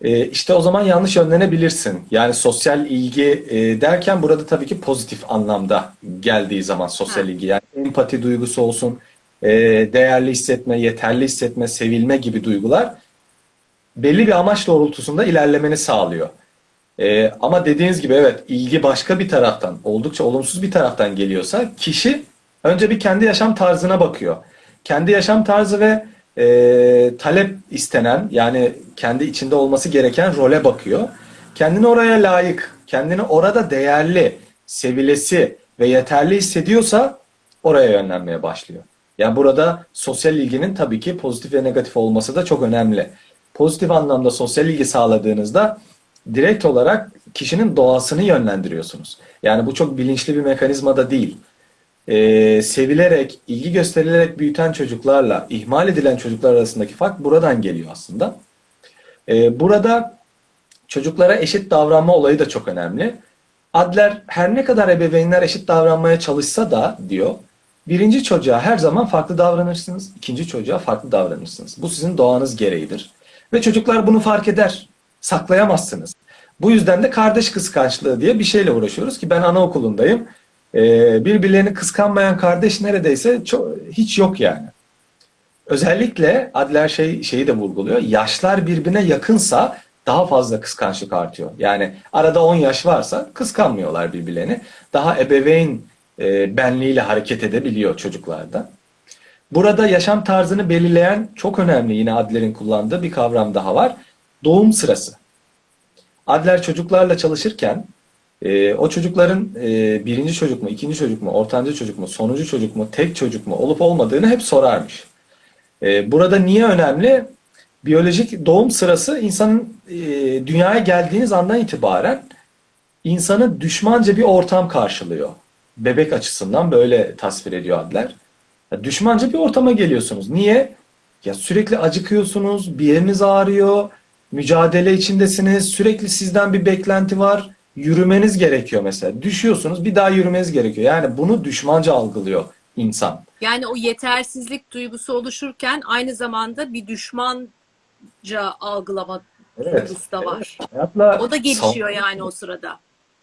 E, işte o zaman yanlış yönlenebilirsin. Yani sosyal ilgi e, derken burada tabii ki pozitif anlamda geldiği zaman sosyal Ha. ilgi. Yani empati duygusu olsun, e, değerli hissetme, yeterli hissetme, sevilme gibi duygular belli bir amaç doğrultusunda ilerlemeni sağlıyor. E, ama dediğiniz gibi evet ilgi başka bir taraftan, oldukça olumsuz bir taraftan geliyorsa kişi önce bir kendi yaşam tarzına bakıyor. Kendi yaşam tarzı ve e, talep istenen yani kendi içinde olması gereken role bakıyor. Kendini oraya layık, kendini orada değerli, sevilesi ve yeterli hissediyorsa oraya yönlenmeye başlıyor. Yani burada sosyal ilginin tabii ki pozitif ve negatif olması da çok önemli. Pozitif anlamda sosyal ilgi sağladığınızda direkt olarak kişinin doğasını yönlendiriyorsunuz. Yani bu çok bilinçli bir mekanizma da değil. Ee, sevilerek, ilgi gösterilerek büyüten çocuklarla ihmal edilen çocuklar arasındaki fark buradan geliyor aslında. Ee, burada çocuklara eşit davranma olayı da çok önemli. Adler her ne kadar ebeveynler eşit davranmaya çalışsa da diyor, birinci çocuğa her zaman farklı davranırsınız, ikinci çocuğa farklı davranırsınız. Bu sizin doğanız gereğidir. Ve çocuklar bunu fark eder, saklayamazsınız. Bu yüzden de kardeş kıskançlığı diye bir şeyle uğraşıyoruz ki ben anaokulundayım. Ee, birbirlerini kıskanmayan kardeş neredeyse çok, hiç yok yani. Özellikle Adler şey şeyi de vurguluyor. Yaşlar birbirine yakınsa daha fazla kıskançlık artıyor. Yani arada 10 yaş varsa kıskanmıyorlar birbirlerini. Daha ebeveyn e, benliğiyle hareket edebiliyor çocuklarda. Burada yaşam tarzını belirleyen çok önemli yine Adler'in kullandığı bir kavram daha var. Doğum sırası. Adler çocuklarla çalışırken e, o çocukların e, birinci çocuk mu, ikinci çocuk mu, ortanca çocuk mu, sonuncu çocuk mu, tek çocuk mu olup olmadığını hep sorarmış. E, burada niye önemli? biyolojik doğum sırası insanın e, dünyaya geldiğiniz andan itibaren insanı düşmanca bir ortam karşılıyor. Bebek açısından böyle tasvir ediyor Adler. Ya düşmanca bir ortama geliyorsunuz. Niye? Ya sürekli acıkıyorsunuz, bir yeriniz ağrıyor, mücadele içindesiniz, sürekli sizden bir beklenti var. Yürümeniz gerekiyor mesela. Düşüyorsunuz, bir daha yürümeniz gerekiyor. Yani bunu düşmanca algılıyor insan. Yani o yetersizlik duygusu oluşurken aynı zamanda bir düşmanca algılama Evet. duygusu da var. Hayatla O da gelişiyor yani o sırada.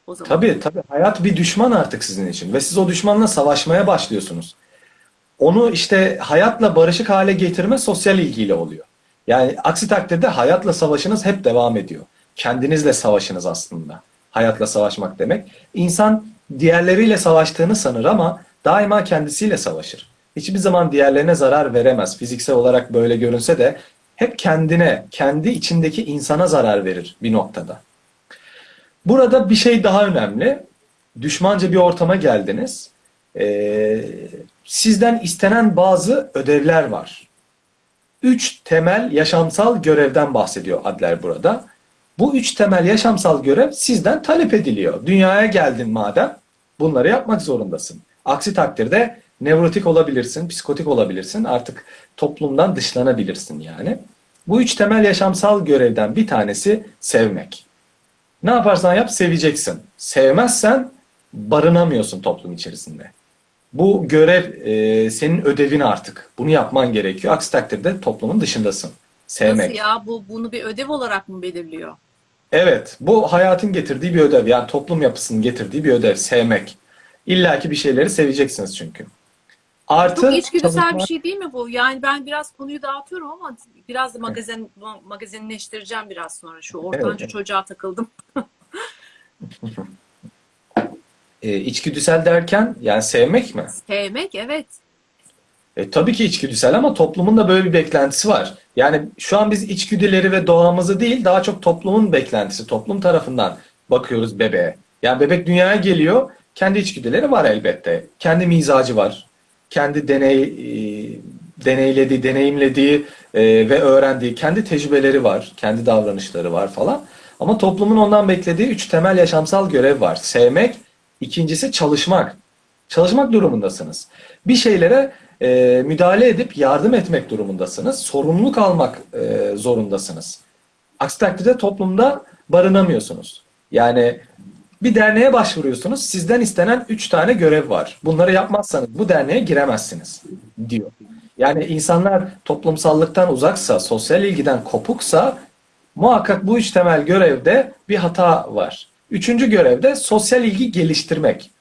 O zaman. Tabii tabii hayat bir düşman artık sizin için ve siz o düşmanla savaşmaya başlıyorsunuz. Onu işte hayatla barışık hale getirme sosyal ilgiyle oluyor. Yani aksi takdirde hayatla savaşınız hep devam ediyor. Kendinizle savaşınız aslında. Hayatla savaşmak demek. İnsan diğerleriyle savaştığını sanır ama daima kendisiyle savaşır. Hiçbir zaman diğerlerine zarar veremez. Fiziksel olarak böyle görünse de hep kendine, kendi içindeki insana zarar verir bir noktada. Burada bir şey daha önemli. Düşmanca bir ortama geldiniz. Ee, sizden istenen bazı ödevler var. Üç temel yaşamsal görevden bahsediyor Adler burada. Bu üç temel yaşamsal görev sizden talep ediliyor. Dünyaya geldin madem bunları yapmak zorundasın. Aksi takdirde nevrotik olabilirsin, psikotik olabilirsin. Artık toplumdan dışlanabilirsin yani. Bu üç temel yaşamsal görevden bir tanesi sevmek. Ne yaparsan yap seveceksin. Sevmezsen barınamıyorsun toplum içerisinde. Bu görev e, senin ödevin artık. Bunu yapman gerekiyor. Aksi takdirde toplumun dışındasın. Sevmek. Nasıl ya? Bu, bunu bir ödev olarak mı belirliyor? Evet, bu hayatın getirdiği bir ödev. Yani toplum yapısının getirdiği bir ödev. Sevmek. İlla ki bir şeyleri seveceksiniz çünkü. Artı Çok içgüdüsel çalışma- bir şey değil mi bu? Yani ben biraz konuyu dağıtıyorum ama biraz da magazin magazinleştireceğim biraz sonra. Şu ortanca Evet. çocuğa takıldım. E, içgüdüsel derken yani sevmek mi? Sevmek evet. E, tabii ki içgüdüsel ama toplumun da böyle bir beklentisi var. Yani şu an biz içgüdüleri ve doğamızı değil daha çok toplumun beklentisi, toplum tarafından bakıyoruz bebeğe. Yani bebek dünyaya geliyor, kendi içgüdüleri var elbette. Kendi mizacı var. Kendi deney e, deneylediği, deneyimlediği e, ve öğrendiği kendi tecrübeleri var, kendi davranışları var falan. Ama toplumun ondan beklediği üç temel yaşamsal görev var. Sevmek, ikincisi çalışmak. Çalışmak durumundasınız. Bir şeylere e, müdahale edip yardım etmek durumundasınız. Sorumluluk almak e, zorundasınız. Aksi takdirde toplumda barınamıyorsunuz. Yani bir derneğe başvuruyorsunuz. Sizden istenen üç tane görev var. Bunları yapmazsanız bu derneğe giremezsiniz diyor. Yani insanlar toplumsallıktan uzaksa, sosyal ilgiden kopuksa muhakkak bu üç temel görevde bir hata var. Üçüncü görevde sosyal ilgi geliştirmek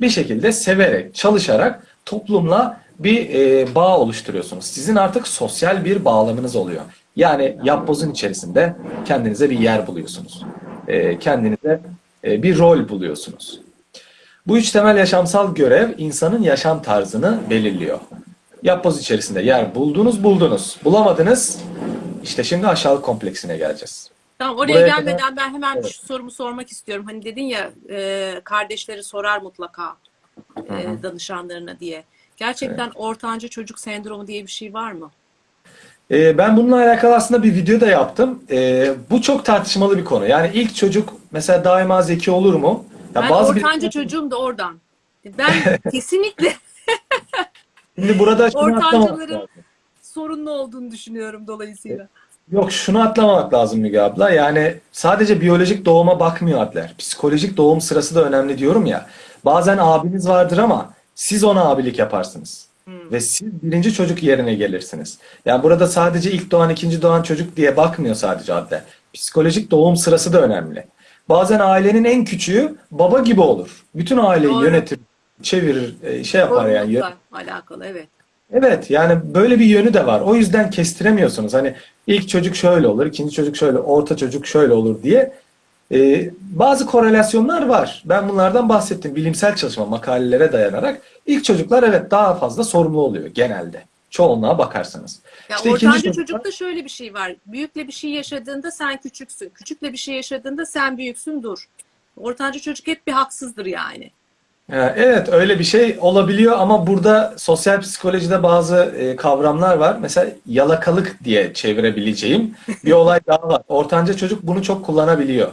bir şekilde severek, çalışarak toplumla bir e, bağ oluşturuyorsunuz. Sizin artık sosyal bir bağlamınız oluyor. Yani yapbozun içerisinde kendinize bir yer buluyorsunuz. E, kendinize e, bir rol buluyorsunuz. Bu üç temel yaşamsal görev insanın yaşam tarzını belirliyor. Yapboz içerisinde yer buldunuz, buldunuz. Bulamadınız, işte şimdi aşağılık kompleksine geleceğiz. Tamam oraya Buraya gelmeden kadar- ben hemen Evet. şu sorumu sormak istiyorum. Hani dedin ya e, kardeşleri sorar mutlaka e, danışanlarına diye. Gerçekten ortanca çocuk sendromu diye bir şey var mı? Ee, ben bununla alakalı aslında bir video da yaptım. Ee, bu çok tartışmalı bir konu. Yani ilk çocuk mesela daima zeki olur mu? Ya ben bazı bir- ortanca çocuğum da oradan. Ben kesinlikle Şimdi burada ortancaların sorunlu olduğunu düşünüyorum dolayısıyla. Yok şunu atlamamak lazım Müge abla. Yani sadece biyolojik doğuma bakmıyor Adler. Psikolojik doğum sırası da önemli diyorum ya. Bazen abiniz vardır ama siz ona abilik yaparsınız. Hmm. Ve siz birinci çocuk yerine gelirsiniz. Yani burada sadece ilk doğan, ikinci doğan çocuk diye bakmıyor sadece Adler. Psikolojik doğum sırası da önemli. Bazen ailenin en küçüğü baba gibi olur. Bütün aileyi Doğru. yönetir, çevirir, e, şey yapar yani. Sorumlulukla alakalı evet. Evet yani böyle bir yönü de var. O yüzden kestiremiyorsunuz. Hani ilk çocuk şöyle olur, ikinci çocuk şöyle, orta çocuk şöyle olur diye. Ee, bazı korelasyonlar var. Ben bunlardan bahsettim. Bilimsel çalışma makalelere dayanarak. İlk çocuklar evet daha fazla sorumlu oluyor genelde. Çoğunluğa bakarsanız. Ya İşte ortanca çocuklar- çocukta şöyle bir şey var. Büyükle bir şey yaşadığında sen küçüksün. Küçükle bir şey yaşadığında sen büyüksün dur. Ortanca çocuk hep bir haksızdır yani. Ee, Evet öyle bir şey olabiliyor ama burada sosyal psikolojide bazı e, kavramlar var. Mesela yalakalık diye çevirebileceğim bir olay daha var. Ortanca çocuk bunu çok kullanabiliyor.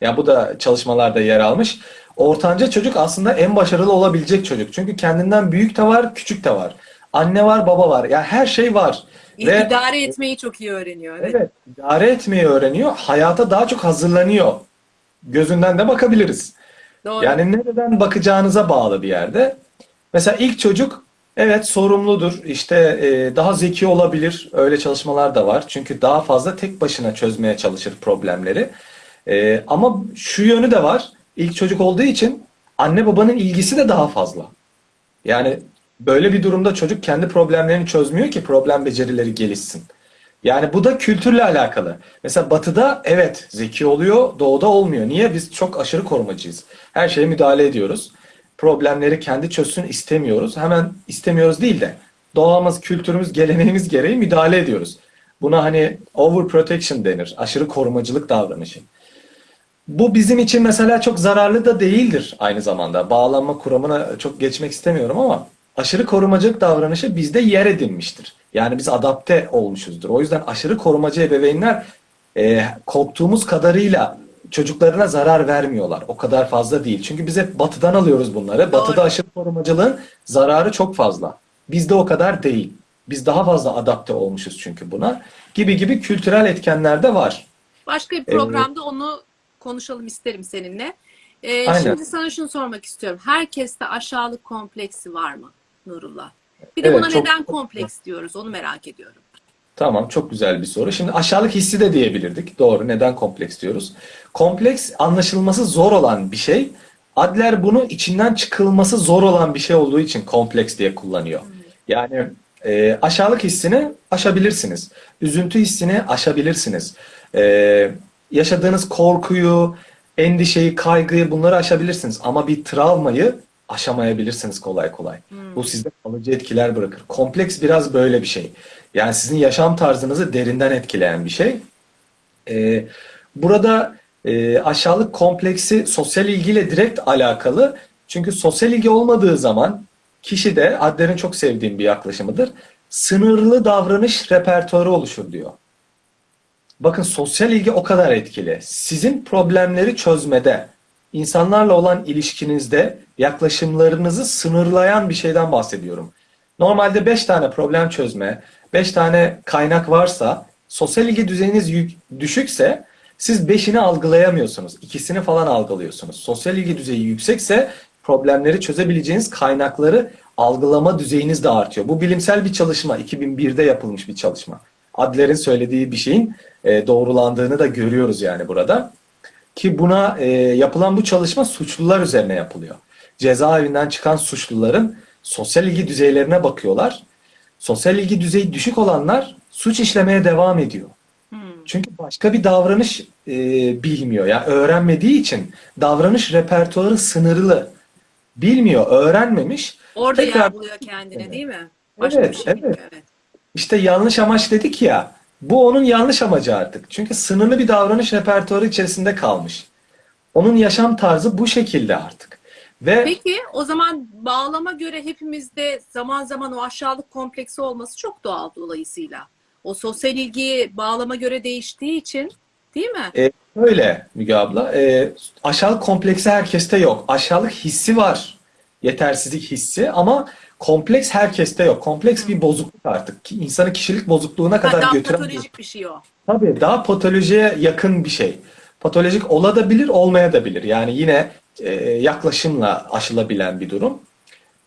Ya bu da çalışmalarda yer almış. Ortanca çocuk aslında en başarılı olabilecek çocuk. Çünkü kendinden büyük de var, küçük de var. Anne var, baba var. Ya her şey var. Ve İdare etmeyi çok iyi öğreniyor. Evet. evet, idare etmeyi öğreniyor. Hayata daha çok hazırlanıyor. Gözünden de bakabiliriz. Doğru. Yani nereden bakacağınıza bağlı bir yerde. Mesela ilk çocuk evet sorumludur. İşte e, daha zeki olabilir. Öyle çalışmalar da var. Çünkü daha fazla tek başına çözmeye çalışır problemleri. E, ama şu yönü de var. İlk çocuk olduğu için anne babanın ilgisi de daha fazla. Yani böyle bir durumda çocuk kendi problemlerini çözmüyor ki problem becerileri gelişsin. Yani bu da kültürle alakalı. Mesela batıda evet zeki oluyor, doğuda olmuyor. Niye? Biz çok aşırı korumacıyız. Her şeye müdahale ediyoruz. Problemleri kendi çözsün istemiyoruz. Hemen istemiyoruz değil de doğamız, kültürümüz, geleneğimiz gereği müdahale ediyoruz. Buna hani overprotection denir. Aşırı korumacılık davranışı. Bu bizim için mesela çok zararlı da değildir aynı zamanda. Bağlanma kuramına çok geçmek istemiyorum ama aşırı korumacılık davranışı bizde yer edinmiştir. Yani biz adapte olmuşuzdur. O yüzden aşırı korumacı ebeveynler e, korktuğumuz kadarıyla çocuklarına zarar vermiyorlar. O kadar fazla değil. Çünkü biz hep batıdan alıyoruz bunları. Batıda Doğru. aşırı korumacılığın zararı çok fazla. Bizde o kadar değil. Biz daha fazla adapte olmuşuz çünkü buna. Gibi gibi kültürel etkenler de var. Başka bir programda onu konuşalım isterim seninle. Ee, Aynen. şimdi sana şunu sormak istiyorum. Herkeste aşağılık kompleksi var mı Nurullah? Bir de Evet, buna çok- neden kompleks diyoruz? Onu merak ediyorum. Tamam, çok güzel bir soru. Şimdi aşağılık hissi de diyebilirdik. Doğru, neden kompleks diyoruz? Kompleks anlaşılması zor olan bir şey. Adler bunu içinden çıkılması zor olan bir şey olduğu için kompleks diye kullanıyor. Yani e, aşağılık hissini aşabilirsiniz. Üzüntü hissini aşabilirsiniz. E, yaşadığınız korkuyu, endişeyi, kaygıyı bunları aşabilirsiniz. Ama bir travmayı aşamayabilirsiniz kolay kolay. Bu sizde kalıcı etkiler bırakır. Kompleks biraz böyle bir şey. Yani sizin yaşam tarzınızı derinden etkileyen bir şey. Ee, burada e, aşağılık kompleksi sosyal ilgiyle direkt alakalı. Çünkü sosyal ilgi olmadığı zaman kişi de Adler'in çok sevdiğim bir yaklaşımıdır. Sınırlı davranış repertuarı oluşur diyor. Bakın sosyal ilgi o kadar etkili. Sizin problemleri çözmede, insanlarla olan ilişkinizde yaklaşımlarınızı sınırlayan bir şeyden bahsediyorum. Normalde 5 tane problem çözme, 5 tane kaynak varsa, sosyal ilgi düzeyiniz düşükse siz 5'ini algılayamıyorsunuz. İkisini falan algılıyorsunuz. Sosyal ilgi düzeyi yüksekse problemleri çözebileceğiniz kaynakları algılama düzeyiniz de artıyor. Bu bilimsel bir çalışma. 2001'de yapılmış bir çalışma. Adler'in söylediği bir şeyin e, doğrulandığını da görüyoruz yani burada. Ki buna e, yapılan bu çalışma suçlular üzerine yapılıyor. Cezaevinden çıkan suçluların sosyal ilgi düzeylerine bakıyorlar. Sosyal ilgi düzeyi düşük olanlar suç işlemeye devam ediyor. Çünkü başka bir davranış e, bilmiyor. Yani öğrenmediği için davranış repertuarı sınırlı. Bilmiyor, öğrenmemiş. Orada Tekrar- yer buluyor kendine değil mi? Başka Evet, şey evet. Evet. İşte yanlış amaç dedik ya. Bu onun yanlış amacı artık. Çünkü sınırlı bir davranış repertuarı içerisinde kalmış. Onun yaşam tarzı bu şekilde artık. Ve Peki o zaman bağlama göre hepimizde zaman zaman o aşağılık kompleksi olması çok doğal dolayısıyla. O sosyal ilgi bağlama göre değiştiği için değil mi? e, öyle Müge abla. E, aşağılık kompleksi herkeste yok. Aşağılık hissi var. Yetersizlik hissi ama kompleks herkeste yok. Kompleks bir bozukluk artık. Ki İnsanı kişilik bozukluğuna Ha, kadar daha götüren bir patolojik bir şey o. Tabii daha patolojiye yakın bir şey. Patolojik olabilir, olmayabilir. Yani yine e, yaklaşımla aşılabilen bir durum.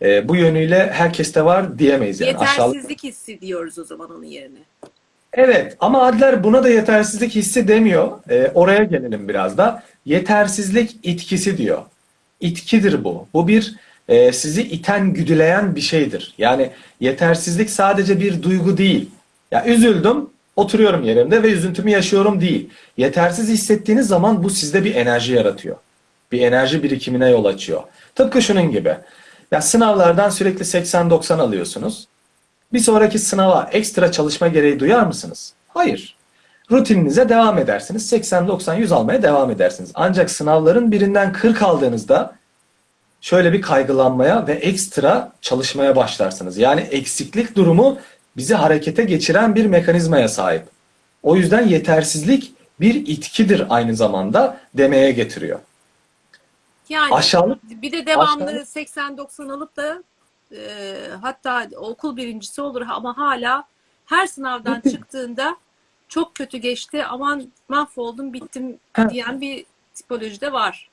E, bu yönüyle herkeste var diyemeyiz yani. Yetersizlik hissi diyoruz o zaman onun yerine. Evet ama Adler buna da yetersizlik hissi demiyor. E, oraya gelelim biraz da. Yetersizlik itkisi diyor. İtkidir bu. Bu bir e, sizi iten, güdüleyen bir şeydir. Yani yetersizlik sadece bir duygu değil. Ya üzüldüm, oturuyorum yerimde ve üzüntümü yaşıyorum değil. Yetersiz hissettiğiniz zaman bu sizde bir enerji yaratıyor. Bir enerji birikimine yol açıyor. Tıpkı şunun gibi. Ya sınavlardan sürekli 80-90 alıyorsunuz. Bir sonraki sınava ekstra çalışma gereği duyar mısınız? Hayır. Rutininize devam edersiniz. 80, 90, 100 almaya devam edersiniz. Ancak sınavların birinden 40 aldığınızda şöyle bir kaygılanmaya ve ekstra çalışmaya başlarsınız. Yani eksiklik durumu bizi harekete geçiren bir mekanizmaya sahip. O yüzden yetersizlik bir itkidir aynı zamanda demeye getiriyor. Yani Aşağılık bir de devamlı aşağılık- 80-90 alıp da e, hatta okul birincisi olur ama hala her sınavdan çıktığında çok kötü geçti aman mahvoldum bittim diyen bir tipoloji de var.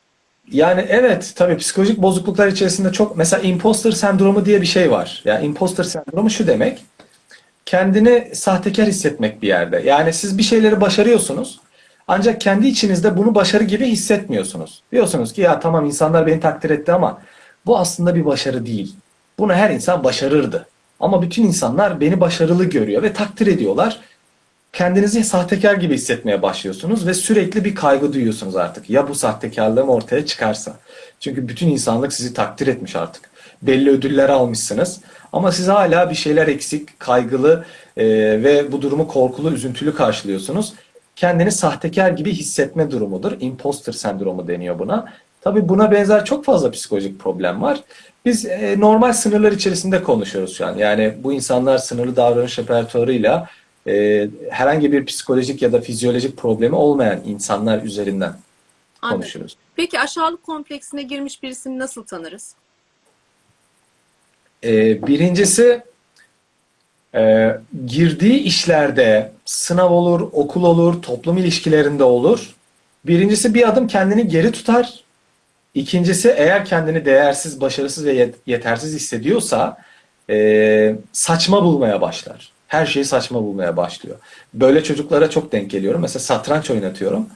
Yani evet tabii psikolojik bozukluklar içerisinde çok mesela imposter sendromu diye bir şey var. Yani imposter sendromu şu demek. Kendini sahtekar hissetmek bir yerde. Yani siz bir şeyleri başarıyorsunuz. Ancak kendi içinizde bunu başarı gibi hissetmiyorsunuz. Diyorsunuz ki ya tamam insanlar beni takdir etti ama bu aslında bir başarı değil. Bunu her insan başarırdı. Ama bütün insanlar beni başarılı görüyor ve takdir ediyorlar. Kendinizi sahtekar gibi hissetmeye başlıyorsunuz ve sürekli bir kaygı duyuyorsunuz artık. Ya bu sahtekarlığım ortaya çıkarsa. Çünkü bütün insanlık sizi takdir etmiş artık. Belli ödüller almışsınız. Ama siz hala bir şeyler eksik, kaygılı e, ve bu durumu korkulu, üzüntülü karşılıyorsunuz. Kendini sahtekar gibi hissetme durumudur. Imposter sendromu deniyor buna. Tabii buna benzer çok fazla psikolojik problem var. Biz e, normal sınırlar içerisinde konuşuyoruz şu an. Yani bu insanlar sınırlı davranış repertuarıyla e, herhangi bir psikolojik ya da fizyolojik problemi olmayan insanlar üzerinden Anladım. konuşuyoruz. Peki aşağılık kompleksine girmiş birisini nasıl tanırız? E, birincisi e, girdiği işlerde sınav olur, okul olur, toplum ilişkilerinde olur. Birincisi bir adım kendini geri tutar. İkincisi eğer kendini değersiz, başarısız ve yet- yetersiz hissediyorsa e, saçma bulmaya başlar. Her şeyi saçma bulmaya başlıyor. Böyle çocuklara çok denk geliyorum. Mesela satranç oynatıyorum.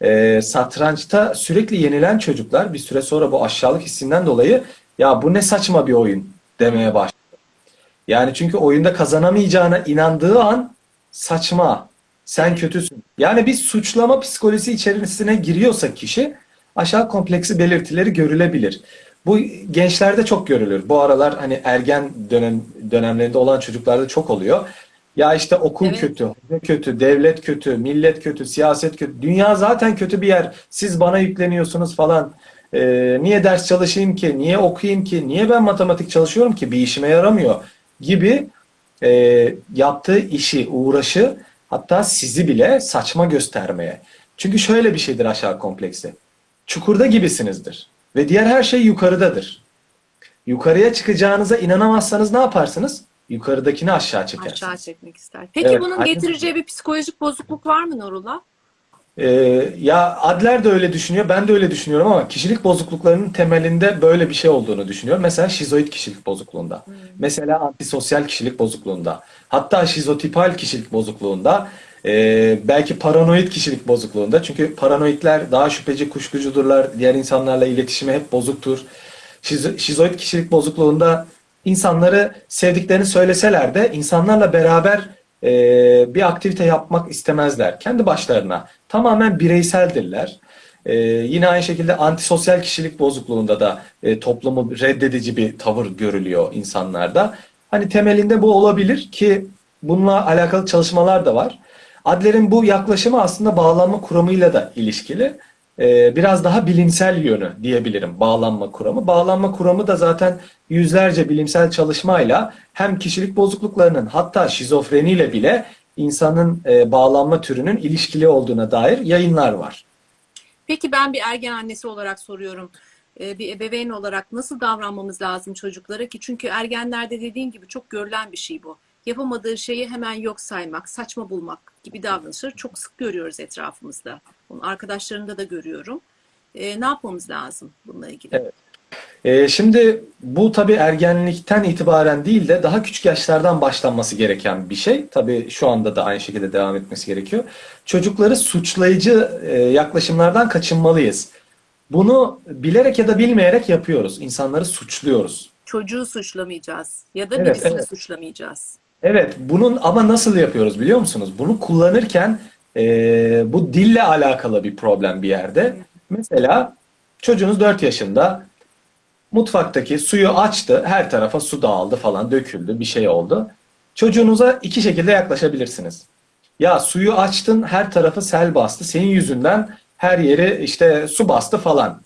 E, satrançta sürekli yenilen çocuklar bir süre sonra bu aşağılık hissinden dolayı ya bu ne saçma bir oyun demeye başlıyor. Yani çünkü oyunda kazanamayacağına inandığı an saçma, sen kötüsün. Yani bir suçlama psikolojisi içerisine giriyorsa kişi aşağı kompleksi belirtileri görülebilir. Bu gençlerde çok görülür. Bu aralar hani ergen dönem dönemlerinde olan çocuklarda çok oluyor. Ya işte okul Evet. kötü, kötü, devlet kötü, millet kötü, siyaset kötü. Dünya zaten kötü bir yer. Siz bana yükleniyorsunuz falan. Ee, niye ders çalışayım ki? Niye okuyayım ki? Niye ben matematik çalışıyorum ki? Bir işime yaramıyor gibi e, yaptığı işi, uğraşı hatta sizi bile saçma göstermeye. Çünkü şöyle bir şeydir aşağı kompleksi. Çukurda gibisinizdir ve diğer her şey yukarıdadır. Yukarıya çıkacağınıza inanamazsanız ne yaparsınız? Yukarıdakini aşağı çekersiniz. Aşağı çekmek ister. Peki Evet, bunun getireceği bir psikolojik bozukluk var mı Nurullah? Ee, ya Adler de öyle düşünüyor, ben de öyle düşünüyorum ama kişilik bozukluklarının temelinde böyle bir şey olduğunu düşünüyorum. Mesela şizoid kişilik bozukluğunda, mesela antisosyal kişilik bozukluğunda, hatta şizotipal kişilik bozukluğunda, ee, belki paranoid kişilik bozukluğunda. Çünkü paranoidler daha şüpheci, kuşkucudurlar, diğer insanlarla iletişimi hep bozuktur. Şizo- şizoid kişilik bozukluğunda insanları sevdiklerini söyleseler de insanlarla beraber e, bir aktivite yapmak istemezler. Kendi başlarına tamamen bireyseldirler. E, yine aynı şekilde antisosyal kişilik bozukluğunda da e, toplumu reddedici bir tavır görülüyor insanlarda. Hani temelinde bu olabilir ki bununla alakalı çalışmalar da var. Adler'in bu yaklaşımı aslında bağlanma kuramıyla da ilişkili. Ee, biraz daha bilimsel yönü diyebilirim bağlanma kuramı. Bağlanma kuramı da zaten yüzlerce bilimsel çalışmayla hem kişilik bozukluklarının hatta şizofreniyle bile insanın e, bağlanma türünün ilişkili olduğuna dair yayınlar var. Peki ben bir ergen annesi olarak soruyorum. Ee, Bir ebeveyn olarak nasıl davranmamız lazım çocuklara ki? Çünkü ergenlerde dediğin gibi çok görülen bir şey bu. Yapamadığı şeyi hemen yok saymak, saçma bulmak gibi davranışları çok sık görüyoruz etrafımızda. Bunu arkadaşlarımda da görüyorum. Ee, ne yapmamız lazım bununla ilgili? Evet. Ee, şimdi bu tabii ergenlikten itibaren değil de daha küçük yaşlardan başlanması gereken bir şey. Tabii şu anda da aynı şekilde devam etmesi gerekiyor. Çocukları suçlayıcı e, yaklaşımlardan kaçınmalıyız. Bunu bilerek ya da bilmeyerek yapıyoruz. İnsanları suçluyoruz. Çocuğu suçlamayacağız ya da Evet, birisini evet. suçlamayacağız. Evet, bunun ama nasıl yapıyoruz biliyor musunuz? Bunu kullanırken e, bu dille alakalı bir problem bir yerde. Mesela çocuğunuz 4 yaşında mutfaktaki suyu açtı, her tarafa su dağıldı falan, döküldü, bir şey oldu. Çocuğunuza iki şekilde yaklaşabilirsiniz. Ya suyu açtın, her tarafı sel bastı, senin yüzünden her yeri işte su bastı falan.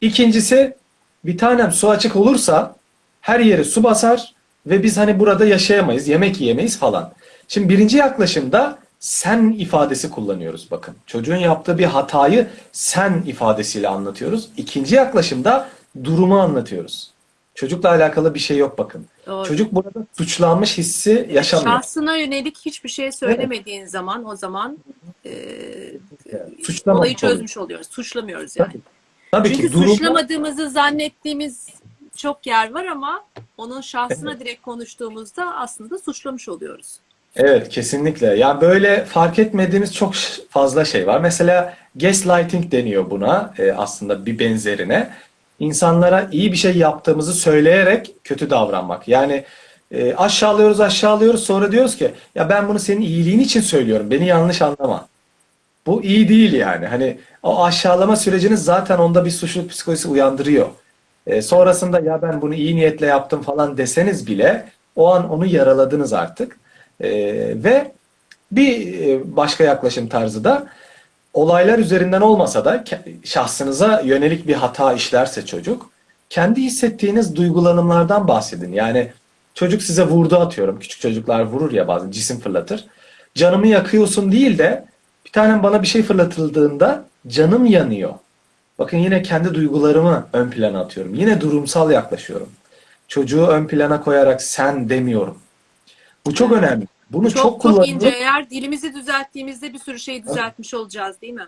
İkincisi, bir tanem su açık olursa her yeri su basar ve biz hani burada yaşayamayız, yemek yiyemeyiz falan. Şimdi birinci yaklaşımda sen ifadesi kullanıyoruz bakın. Çocuğun yaptığı bir hatayı sen ifadesiyle anlatıyoruz. İkinci yaklaşımda durumu anlatıyoruz. Çocukla alakalı bir şey yok bakın. Doğru. Çocuk burada suçlanmış hissi yaşamıyor. Şahsına yönelik hiçbir şey söylemediğin zaman o zaman e, Suçlamamış olayı oluyor. çözmüş oluyoruz. Suçlamıyoruz yani. Tabii. Tabii Çünkü ki durumu suçlamadığımızı zannettiğimiz çok yer var ama onun şahsına direkt konuştuğumuzda aslında suçlamış oluyoruz. Evet, kesinlikle. Yani böyle fark etmediğimiz çok fazla şey var. Mesela gaslighting deniyor buna e, aslında bir benzerine. İnsanlara iyi bir şey yaptığımızı söyleyerek kötü davranmak. Yani e, aşağılıyoruz aşağılıyoruz sonra diyoruz ki ya ben bunu senin iyiliğin için söylüyorum. Beni yanlış anlama. Bu iyi değil yani. Hani o aşağılama süreciniz zaten onda bir suçluluk psikolojisi uyandırıyor. E, sonrasında ya ben bunu iyi niyetle yaptım falan deseniz bile o an onu yaraladınız artık. E, ve bir e, başka yaklaşım tarzı da olaylar üzerinden olmasa da şahsınıza yönelik bir hata işlerse çocuk kendi hissettiğiniz duygulanımlardan bahsedin. Yani çocuk size vurdu atıyorum. Küçük çocuklar vurur ya bazen cisim fırlatır. Canımı yakıyorsun değil de bir tanem bana bir şey fırlatıldığında canım yanıyor. Bakın yine kendi duygularımı ön plana atıyorum. Yine durumsal yaklaşıyorum. Çocuğu ön plana koyarak sen demiyorum. Bu çok önemli. Bunu Çok çok, çok, kullanılır. ince eğer dilimizi düzelttiğimizde bir sürü şeyi düzeltmiş olacağız değil mi?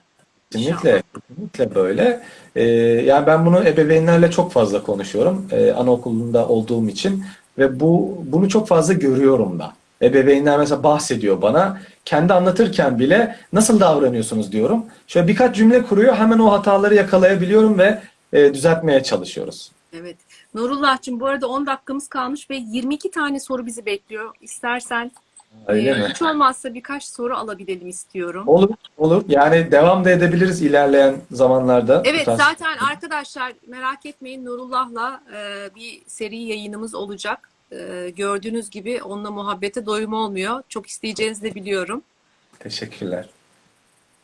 Kesinlikle, kesinlikle böyle. Ee, yani ben bunu ebeveynlerle çok fazla konuşuyorum. Ee, anaokulunda olduğum için ve bu bunu çok fazla görüyorum da. Ebeveynler mesela bahsediyor bana. Kendi anlatırken bile nasıl davranıyorsunuz diyorum. Şöyle birkaç cümle kuruyor. Hemen o hataları yakalayabiliyorum ve e, düzeltmeye çalışıyoruz. Evet. Nurullah'cığım bu arada 10 dakikamız kalmış ve 22 tane soru bizi bekliyor. İstersen Öyle e, mi? hiç olmazsa birkaç soru alabilelim istiyorum. Olur, olur. Yani devam da edebiliriz ilerleyen zamanlarda. Evet tarz- zaten arkadaşlar merak etmeyin Nurullah'la e, bir seri yayınımız olacak. E, gördüğünüz gibi onunla muhabbete doyum olmuyor. Çok isteyeceğinizi de biliyorum. Teşekkürler.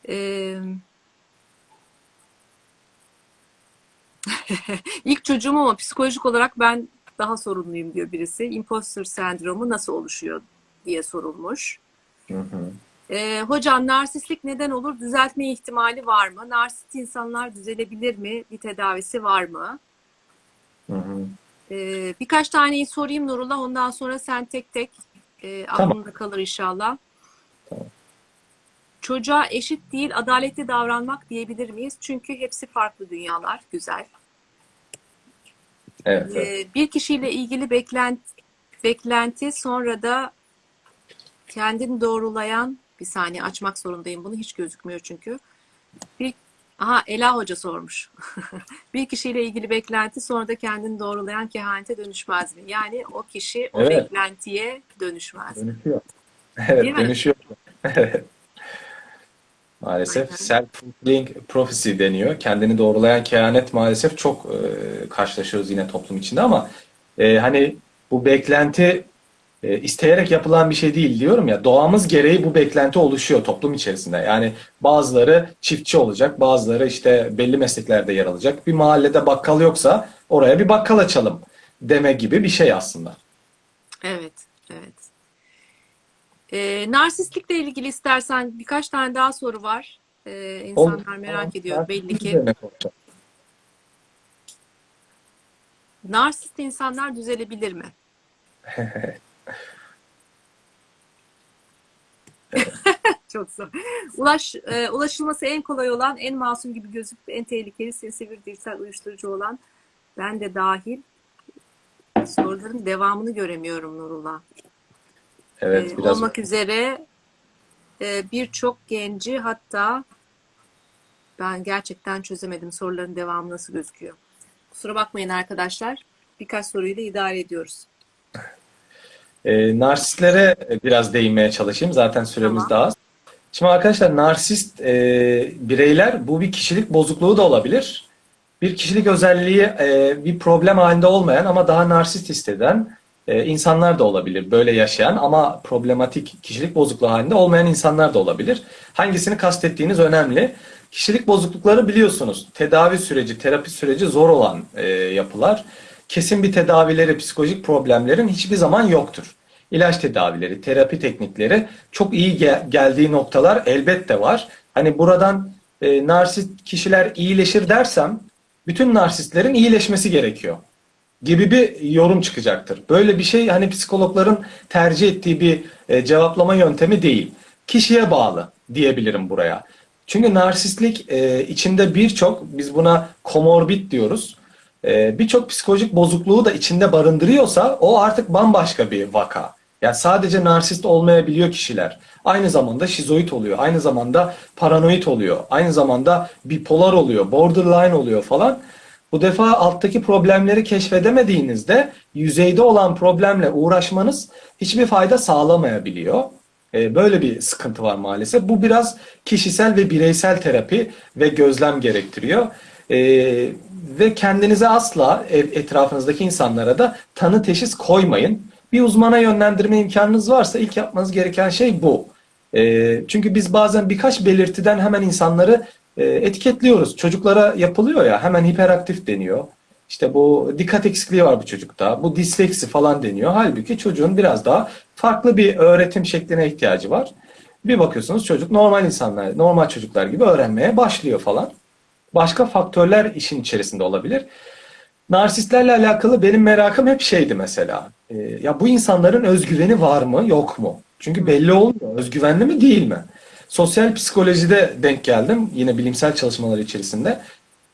E, ilk çocuğum ama psikolojik olarak ben daha sorumluyum diyor birisi. Imposter sendromu nasıl oluşuyor diye sorulmuş. Hı hı. E, hocam narsistlik neden olur? Düzeltme ihtimali var mı? Narsist insanlar düzelebilir mi? Bir tedavisi var mı? Hı hı. Ee, birkaç taneyi sorayım Nurullah. Ondan sonra sen tek tek e, Tamam. aklında kalır inşallah. Tamam. Çocuğa eşit değil, adaletli davranmak diyebilir miyiz? Çünkü hepsi farklı dünyalar. Güzel. Evet, evet. Ee, bir kişiyle ilgili beklenti, beklenti sonra da kendini doğrulayan bir saniye açmak zorundayım bunu. Hiç gözükmüyor çünkü. Bir, aha Ela Hoca sormuş. bir kişiyle ilgili beklenti sonra da kendini doğrulayan kehanete dönüşmez mi? Yani o kişi o Evet. beklentiye dönüşmez. Dönüşüyor. Evet, Değil mi? dönüşüyor. Evet. Maalesef self-fulfilling prophecy deniyor. Kendini doğrulayan kehanet maalesef çok e, karşılaşıyoruz yine toplum içinde ama e, hani bu beklenti e, isteyerek yapılan bir şey değil diyorum ya. Doğamız gereği bu beklenti oluşuyor toplum içerisinde. Yani bazıları çiftçi olacak, bazıları işte belli mesleklerde yer alacak. Bir mahallede bakkal yoksa oraya bir bakkal açalım deme gibi bir şey aslında. Evet, evet. Ee, narsistlikle ilgili istersen birkaç tane daha soru var. Ee, insanlar merak Tamam. ediyor belli ki. Narsist insanlar düzelebilir mi? Çok zor. Ulaş, e, ulaşılması en kolay olan, en masum gibi gözüküp en tehlikeli, sinsi bir dijital uyuşturucu olan ben de dahil soruların devamını göremiyorum Nurullah. Evet, Ee, biraz olmak üzere e, birçok genci hatta ben gerçekten çözemedim soruların devamı nasıl gözüküyor. Kusura bakmayın arkadaşlar. Birkaç soruyu da idare ediyoruz. E, narsistlere biraz değinmeye çalışayım. Zaten süremiz Tamam. daha az. Şimdi arkadaşlar narsist e, bireyler bu bir kişilik bozukluğu da olabilir. Bir kişilik özelliği e, bir problem halinde olmayan ama daha narsist hisseden e, insanlar da olabilir böyle yaşayan ama problematik kişilik bozukluğu halinde olmayan insanlar da olabilir. Hangisini kastettiğiniz önemli. Kişilik bozuklukları biliyorsunuz tedavi süreci, terapi süreci zor olan e, yapılar. Kesin bir tedavileri, psikolojik problemlerin hiçbir zaman yoktur. İlaç tedavileri, terapi teknikleri çok iyi gel- geldiği noktalar elbette var. Hani buradan e, narsist kişiler iyileşir dersem bütün narsistlerin iyileşmesi gerekiyor gibi bir yorum çıkacaktır. Böyle bir şey hani psikologların tercih ettiği bir e, cevaplama yöntemi değil. Kişiye bağlı diyebilirim buraya. Çünkü narsistlik e, içinde birçok biz buna komorbid diyoruz. E, birçok psikolojik bozukluğu da içinde barındırıyorsa o artık bambaşka bir vaka. Yani sadece narsist olmayabiliyor kişiler. Aynı zamanda şizoid oluyor. Aynı zamanda paranoid oluyor. Aynı zamanda bipolar oluyor. Borderline oluyor falan. Bu defa alttaki problemleri keşfedemediğinizde yüzeyde olan problemle uğraşmanız hiçbir fayda sağlamayabiliyor. Ee, Böyle bir sıkıntı var maalesef. Bu biraz kişisel ve bireysel terapi ve gözlem gerektiriyor. Ee, ve kendinize asla e- etrafınızdaki insanlara da tanı teşhis koymayın. Bir uzmana yönlendirme imkanınız varsa ilk yapmanız gereken şey bu. Ee, çünkü biz bazen birkaç belirtiden hemen insanları e, etiketliyoruz. Çocuklara yapılıyor ya hemen hiperaktif deniyor. İşte bu dikkat eksikliği var bu çocukta. Bu disleksi falan deniyor. Halbuki çocuğun biraz daha farklı bir öğretim şekline ihtiyacı var. Bir bakıyorsunuz çocuk normal insanlar, normal çocuklar gibi öğrenmeye başlıyor falan. Başka faktörler işin içerisinde olabilir. Narsistlerle alakalı benim merakım hep şeydi mesela. Ee, ya bu insanların özgüveni var mı, yok mu? Çünkü belli olmuyor. Özgüvenli mi, değil mi? Sosyal psikolojide denk geldim yine bilimsel çalışmalar içerisinde.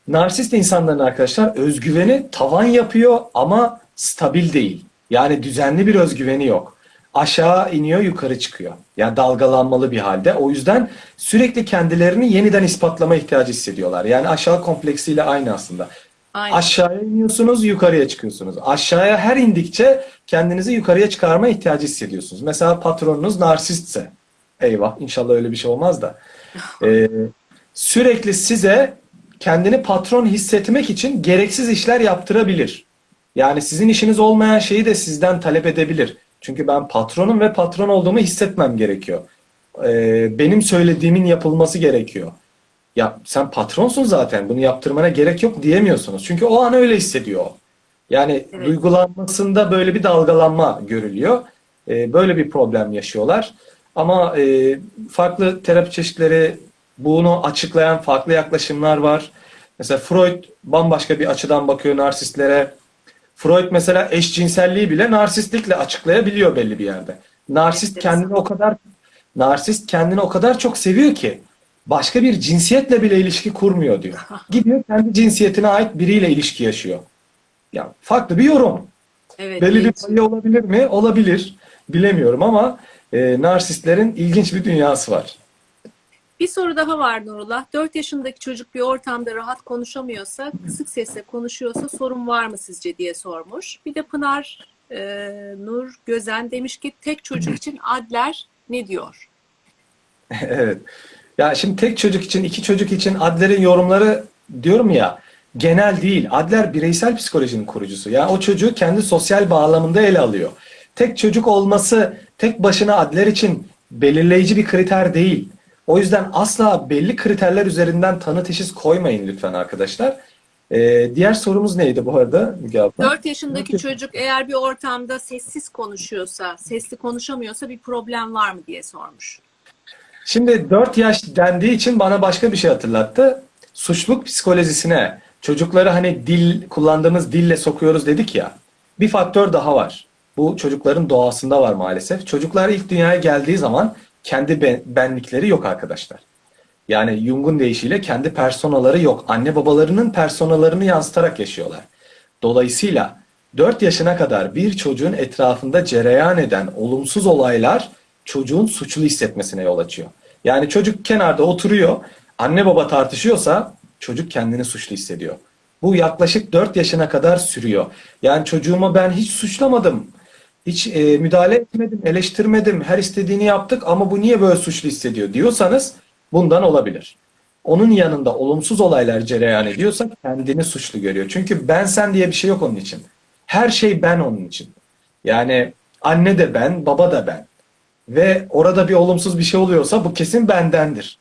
Narsist insanların arkadaşlar özgüveni tavan yapıyor ama stabil değil. Yani düzenli bir özgüveni yok. Aşağı iniyor, yukarı çıkıyor. Yani dalgalanmalı bir halde. O yüzden sürekli kendilerini yeniden ispatlama ihtiyacı hissediyorlar. Yani aşağı kompleksiyle aynı aslında. Aynen. Aşağıya iniyorsunuz, yukarıya çıkıyorsunuz. Aşağıya her indikçe kendinizi yukarıya çıkarma ihtiyacı hissediyorsunuz. Mesela patronunuz narsistse, eyvah inşallah öyle bir şey olmaz da. Ee, sürekli size kendini patron hissetmek için gereksiz işler yaptırabilir. Yani sizin işiniz olmayan şeyi de sizden talep edebilir. Çünkü ben patronum ve patron olduğumu hissetmem gerekiyor. Ee, benim söylediğimin yapılması gerekiyor. Ya sen patronsun zaten bunu yaptırmana gerek yok diyemiyorsunuz. Çünkü o an öyle hissediyor. Yani Evet. duygulanmasında böyle bir dalgalanma görülüyor. Ee, böyle bir problem yaşıyorlar. Ama e, farklı terapi çeşitleri bunu açıklayan farklı yaklaşımlar var. Mesela Freud bambaşka bir açıdan bakıyor narsistlere. Freud mesela eşcinselliği bile narsistlikle açıklayabiliyor belli bir yerde. Narsist kendini o kadar narsist kendini o kadar çok seviyor ki başka bir cinsiyetle bile ilişki kurmuyor diyor. Gidiyor kendi cinsiyetine ait biriyle ilişki yaşıyor. Ya farklı bir yorum. Evet. Belli bir payı olabilir mi? Olabilir. Bilemiyorum ama e, narsistlerin ilginç bir dünyası var. Bir soru daha var Nurullah. 4 yaşındaki çocuk bir ortamda rahat konuşamıyorsa, kısık sesle konuşuyorsa sorun var mı sizce diye sormuş. Bir de Pınar e, Nur Gözen demiş ki tek çocuk için Adler ne diyor? Evet. Ya şimdi tek çocuk için, iki çocuk için Adler'in yorumları diyorum ya genel değil. Adler bireysel psikolojinin kurucusu. Yani o çocuğu kendi sosyal bağlamında ele alıyor. Tek çocuk olması tek başına Adler için belirleyici bir kriter değil. O yüzden asla belli kriterler üzerinden tanı teşhis koymayın lütfen arkadaşlar. Ee, diğer sorumuz neydi bu arada Müge abla? 4 yaşındaki çocuk eğer bir ortamda sessiz konuşuyorsa, sesli konuşamıyorsa bir problem var mı diye sormuş. Şimdi 4 yaş dendiği için bana başka bir şey hatırlattı. Suçluluk psikolojisine çocukları hani dil kullandığımız dille sokuyoruz dedik ya. Bir faktör daha var. Bu çocukların doğasında var maalesef. Çocuklar ilk dünyaya geldiği zaman kendi ben- benlikleri yok arkadaşlar. Yani Jung'un deyişiyle kendi personaları yok. Anne babalarının personalarını yansıtarak yaşıyorlar. Dolayısıyla 4 yaşına kadar bir çocuğun etrafında cereyan eden olumsuz olaylar çocuğun suçlu hissetmesine yol açıyor. Yani çocuk kenarda oturuyor, anne baba tartışıyorsa çocuk kendini suçlu hissediyor. Bu yaklaşık 4 yaşına kadar sürüyor. Yani çocuğumu ben hiç suçlamadım. Hiç e, müdahale etmedim, eleştirmedim, her istediğini yaptık ama bu niye böyle suçlu hissediyor diyorsanız bundan olabilir. Onun yanında olumsuz olaylar cereyan ediyorsa kendini suçlu görüyor. Çünkü ben sen diye bir şey yok onun için. Her şey ben onun için. Yani anne de ben, baba da ben. Ve orada bir olumsuz bir şey oluyorsa bu kesin bendendir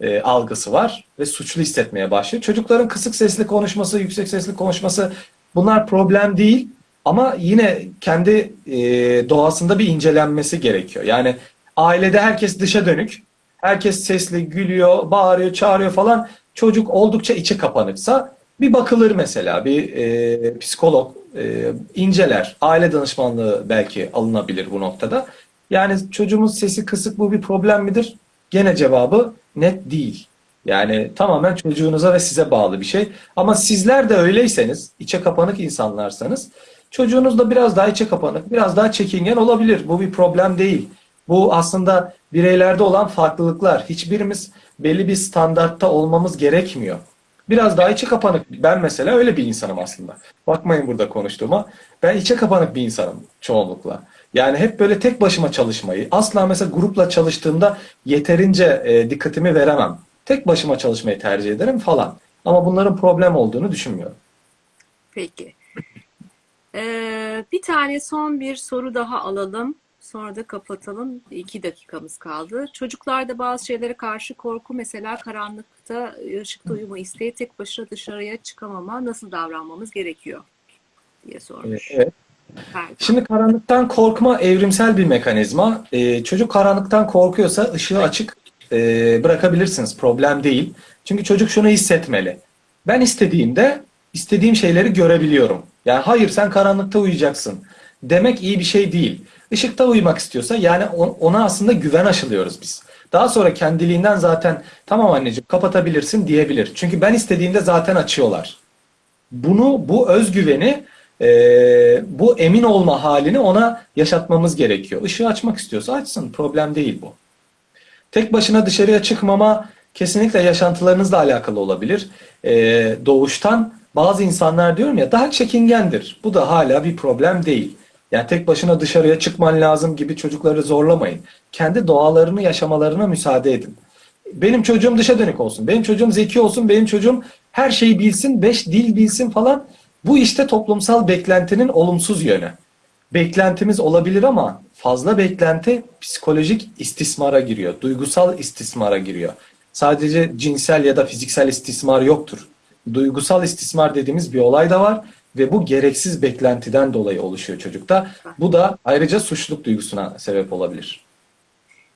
e, algısı var ve suçlu hissetmeye başlıyor. Çocukların kısık sesli konuşması, yüksek sesli konuşması bunlar problem değil ama yine kendi e, doğasında bir incelenmesi gerekiyor. Yani ailede herkes dışa dönük, herkes sesli, gülüyor, bağırıyor, çağırıyor falan. Çocuk oldukça içi kapanıksa bir bakılır mesela, bir e, psikolog e, inceler. Aile danışmanlığı belki alınabilir bu noktada. Yani çocuğumuz sesi kısık bu bir problem midir? Gene cevabı net değil. Yani tamamen çocuğunuza ve size bağlı bir şey. Ama sizler de öyleyseniz, içe kapanık insanlarsanız çocuğunuz da biraz daha içe kapanık, biraz daha çekingen olabilir. Bu bir problem değil. Bu aslında bireylerde olan farklılıklar. Hiçbirimiz belli bir standartta olmamız gerekmiyor. Biraz daha içe kapanık. Ben mesela öyle bir insanım aslında. Bakmayın burada konuştuğuma. Ben içe kapanık bir insanım çoğunlukla. Yani hep böyle tek başıma çalışmayı, asla mesela grupla çalıştığımda yeterince e, dikkatimi veremem. Tek başıma çalışmayı tercih ederim falan. Ama bunların problem olduğunu düşünmüyorum. Peki. Ee, bir tane son bir soru daha alalım. Sonra da kapatalım. İki dakikamız kaldı. Çocuklarda bazı şeylere karşı korku mesela karanlıkta ışıkta uyuma isteği tek başına dışarıya çıkamama nasıl davranmamız gerekiyor diye sormuş. Evet. Şimdi karanlıktan korkma evrimsel bir mekanizma. Ee, çocuk karanlıktan korkuyorsa ışığı açık e, bırakabilirsiniz. Problem değil. Çünkü çocuk şunu hissetmeli. Ben istediğimde istediğim şeyleri görebiliyorum. Yani hayır sen karanlıkta uyuyacaksın demek iyi bir şey değil. Işıkta uyumak istiyorsa yani on- ona aslında güven aşılıyoruz biz. Daha sonra kendiliğinden zaten tamam anneciğim kapatabilirsin diyebilir. Çünkü ben istediğimde zaten açıyorlar. Bunu, bu özgüveni, e, bu emin olma halini ona yaşatmamız gerekiyor. Işığı açmak istiyorsa açsın. Problem değil bu. Tek başına dışarıya çıkmama kesinlikle yaşantılarınızla alakalı olabilir. Ee, doğuştan bazı insanlar diyorum ya daha çekingendir. Bu da hala bir problem değil. Yani tek başına dışarıya çıkman lazım gibi çocukları zorlamayın. Kendi doğalarını yaşamalarına müsaade edin. Benim çocuğum dışa dönük olsun. Benim çocuğum zeki olsun. Benim çocuğum her şeyi bilsin. Beş dil bilsin falan. Bu işte toplumsal beklentinin olumsuz yönü beklentimiz olabilir ama fazla beklenti psikolojik istismara giriyor. Duygusal istismara giriyor. Sadece cinsel ya da fiziksel istismar yoktur. Duygusal istismar dediğimiz bir olay da var ve bu gereksiz beklentiden dolayı oluşuyor çocukta. Bu da ayrıca suçluluk duygusuna sebep olabilir.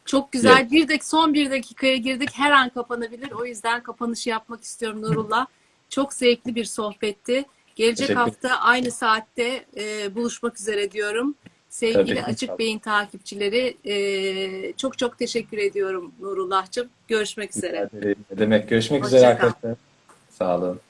Çok güzel. Bir dak son bir dakikaya girdik. Her an kapanabilir. O yüzden kapanışı yapmak istiyorum Nurullah. Çok zevkli bir sohbetti. Gelecek hafta aynı saatte e, buluşmak üzere diyorum. Sevgili Tabii. Açık Beyin takipçileri e, çok çok teşekkür ediyorum Nurullah'cığım. Görüşmek üzere. Ne demek? Görüşmek Hoşça üzere kal. arkadaşlar. Sağ olun.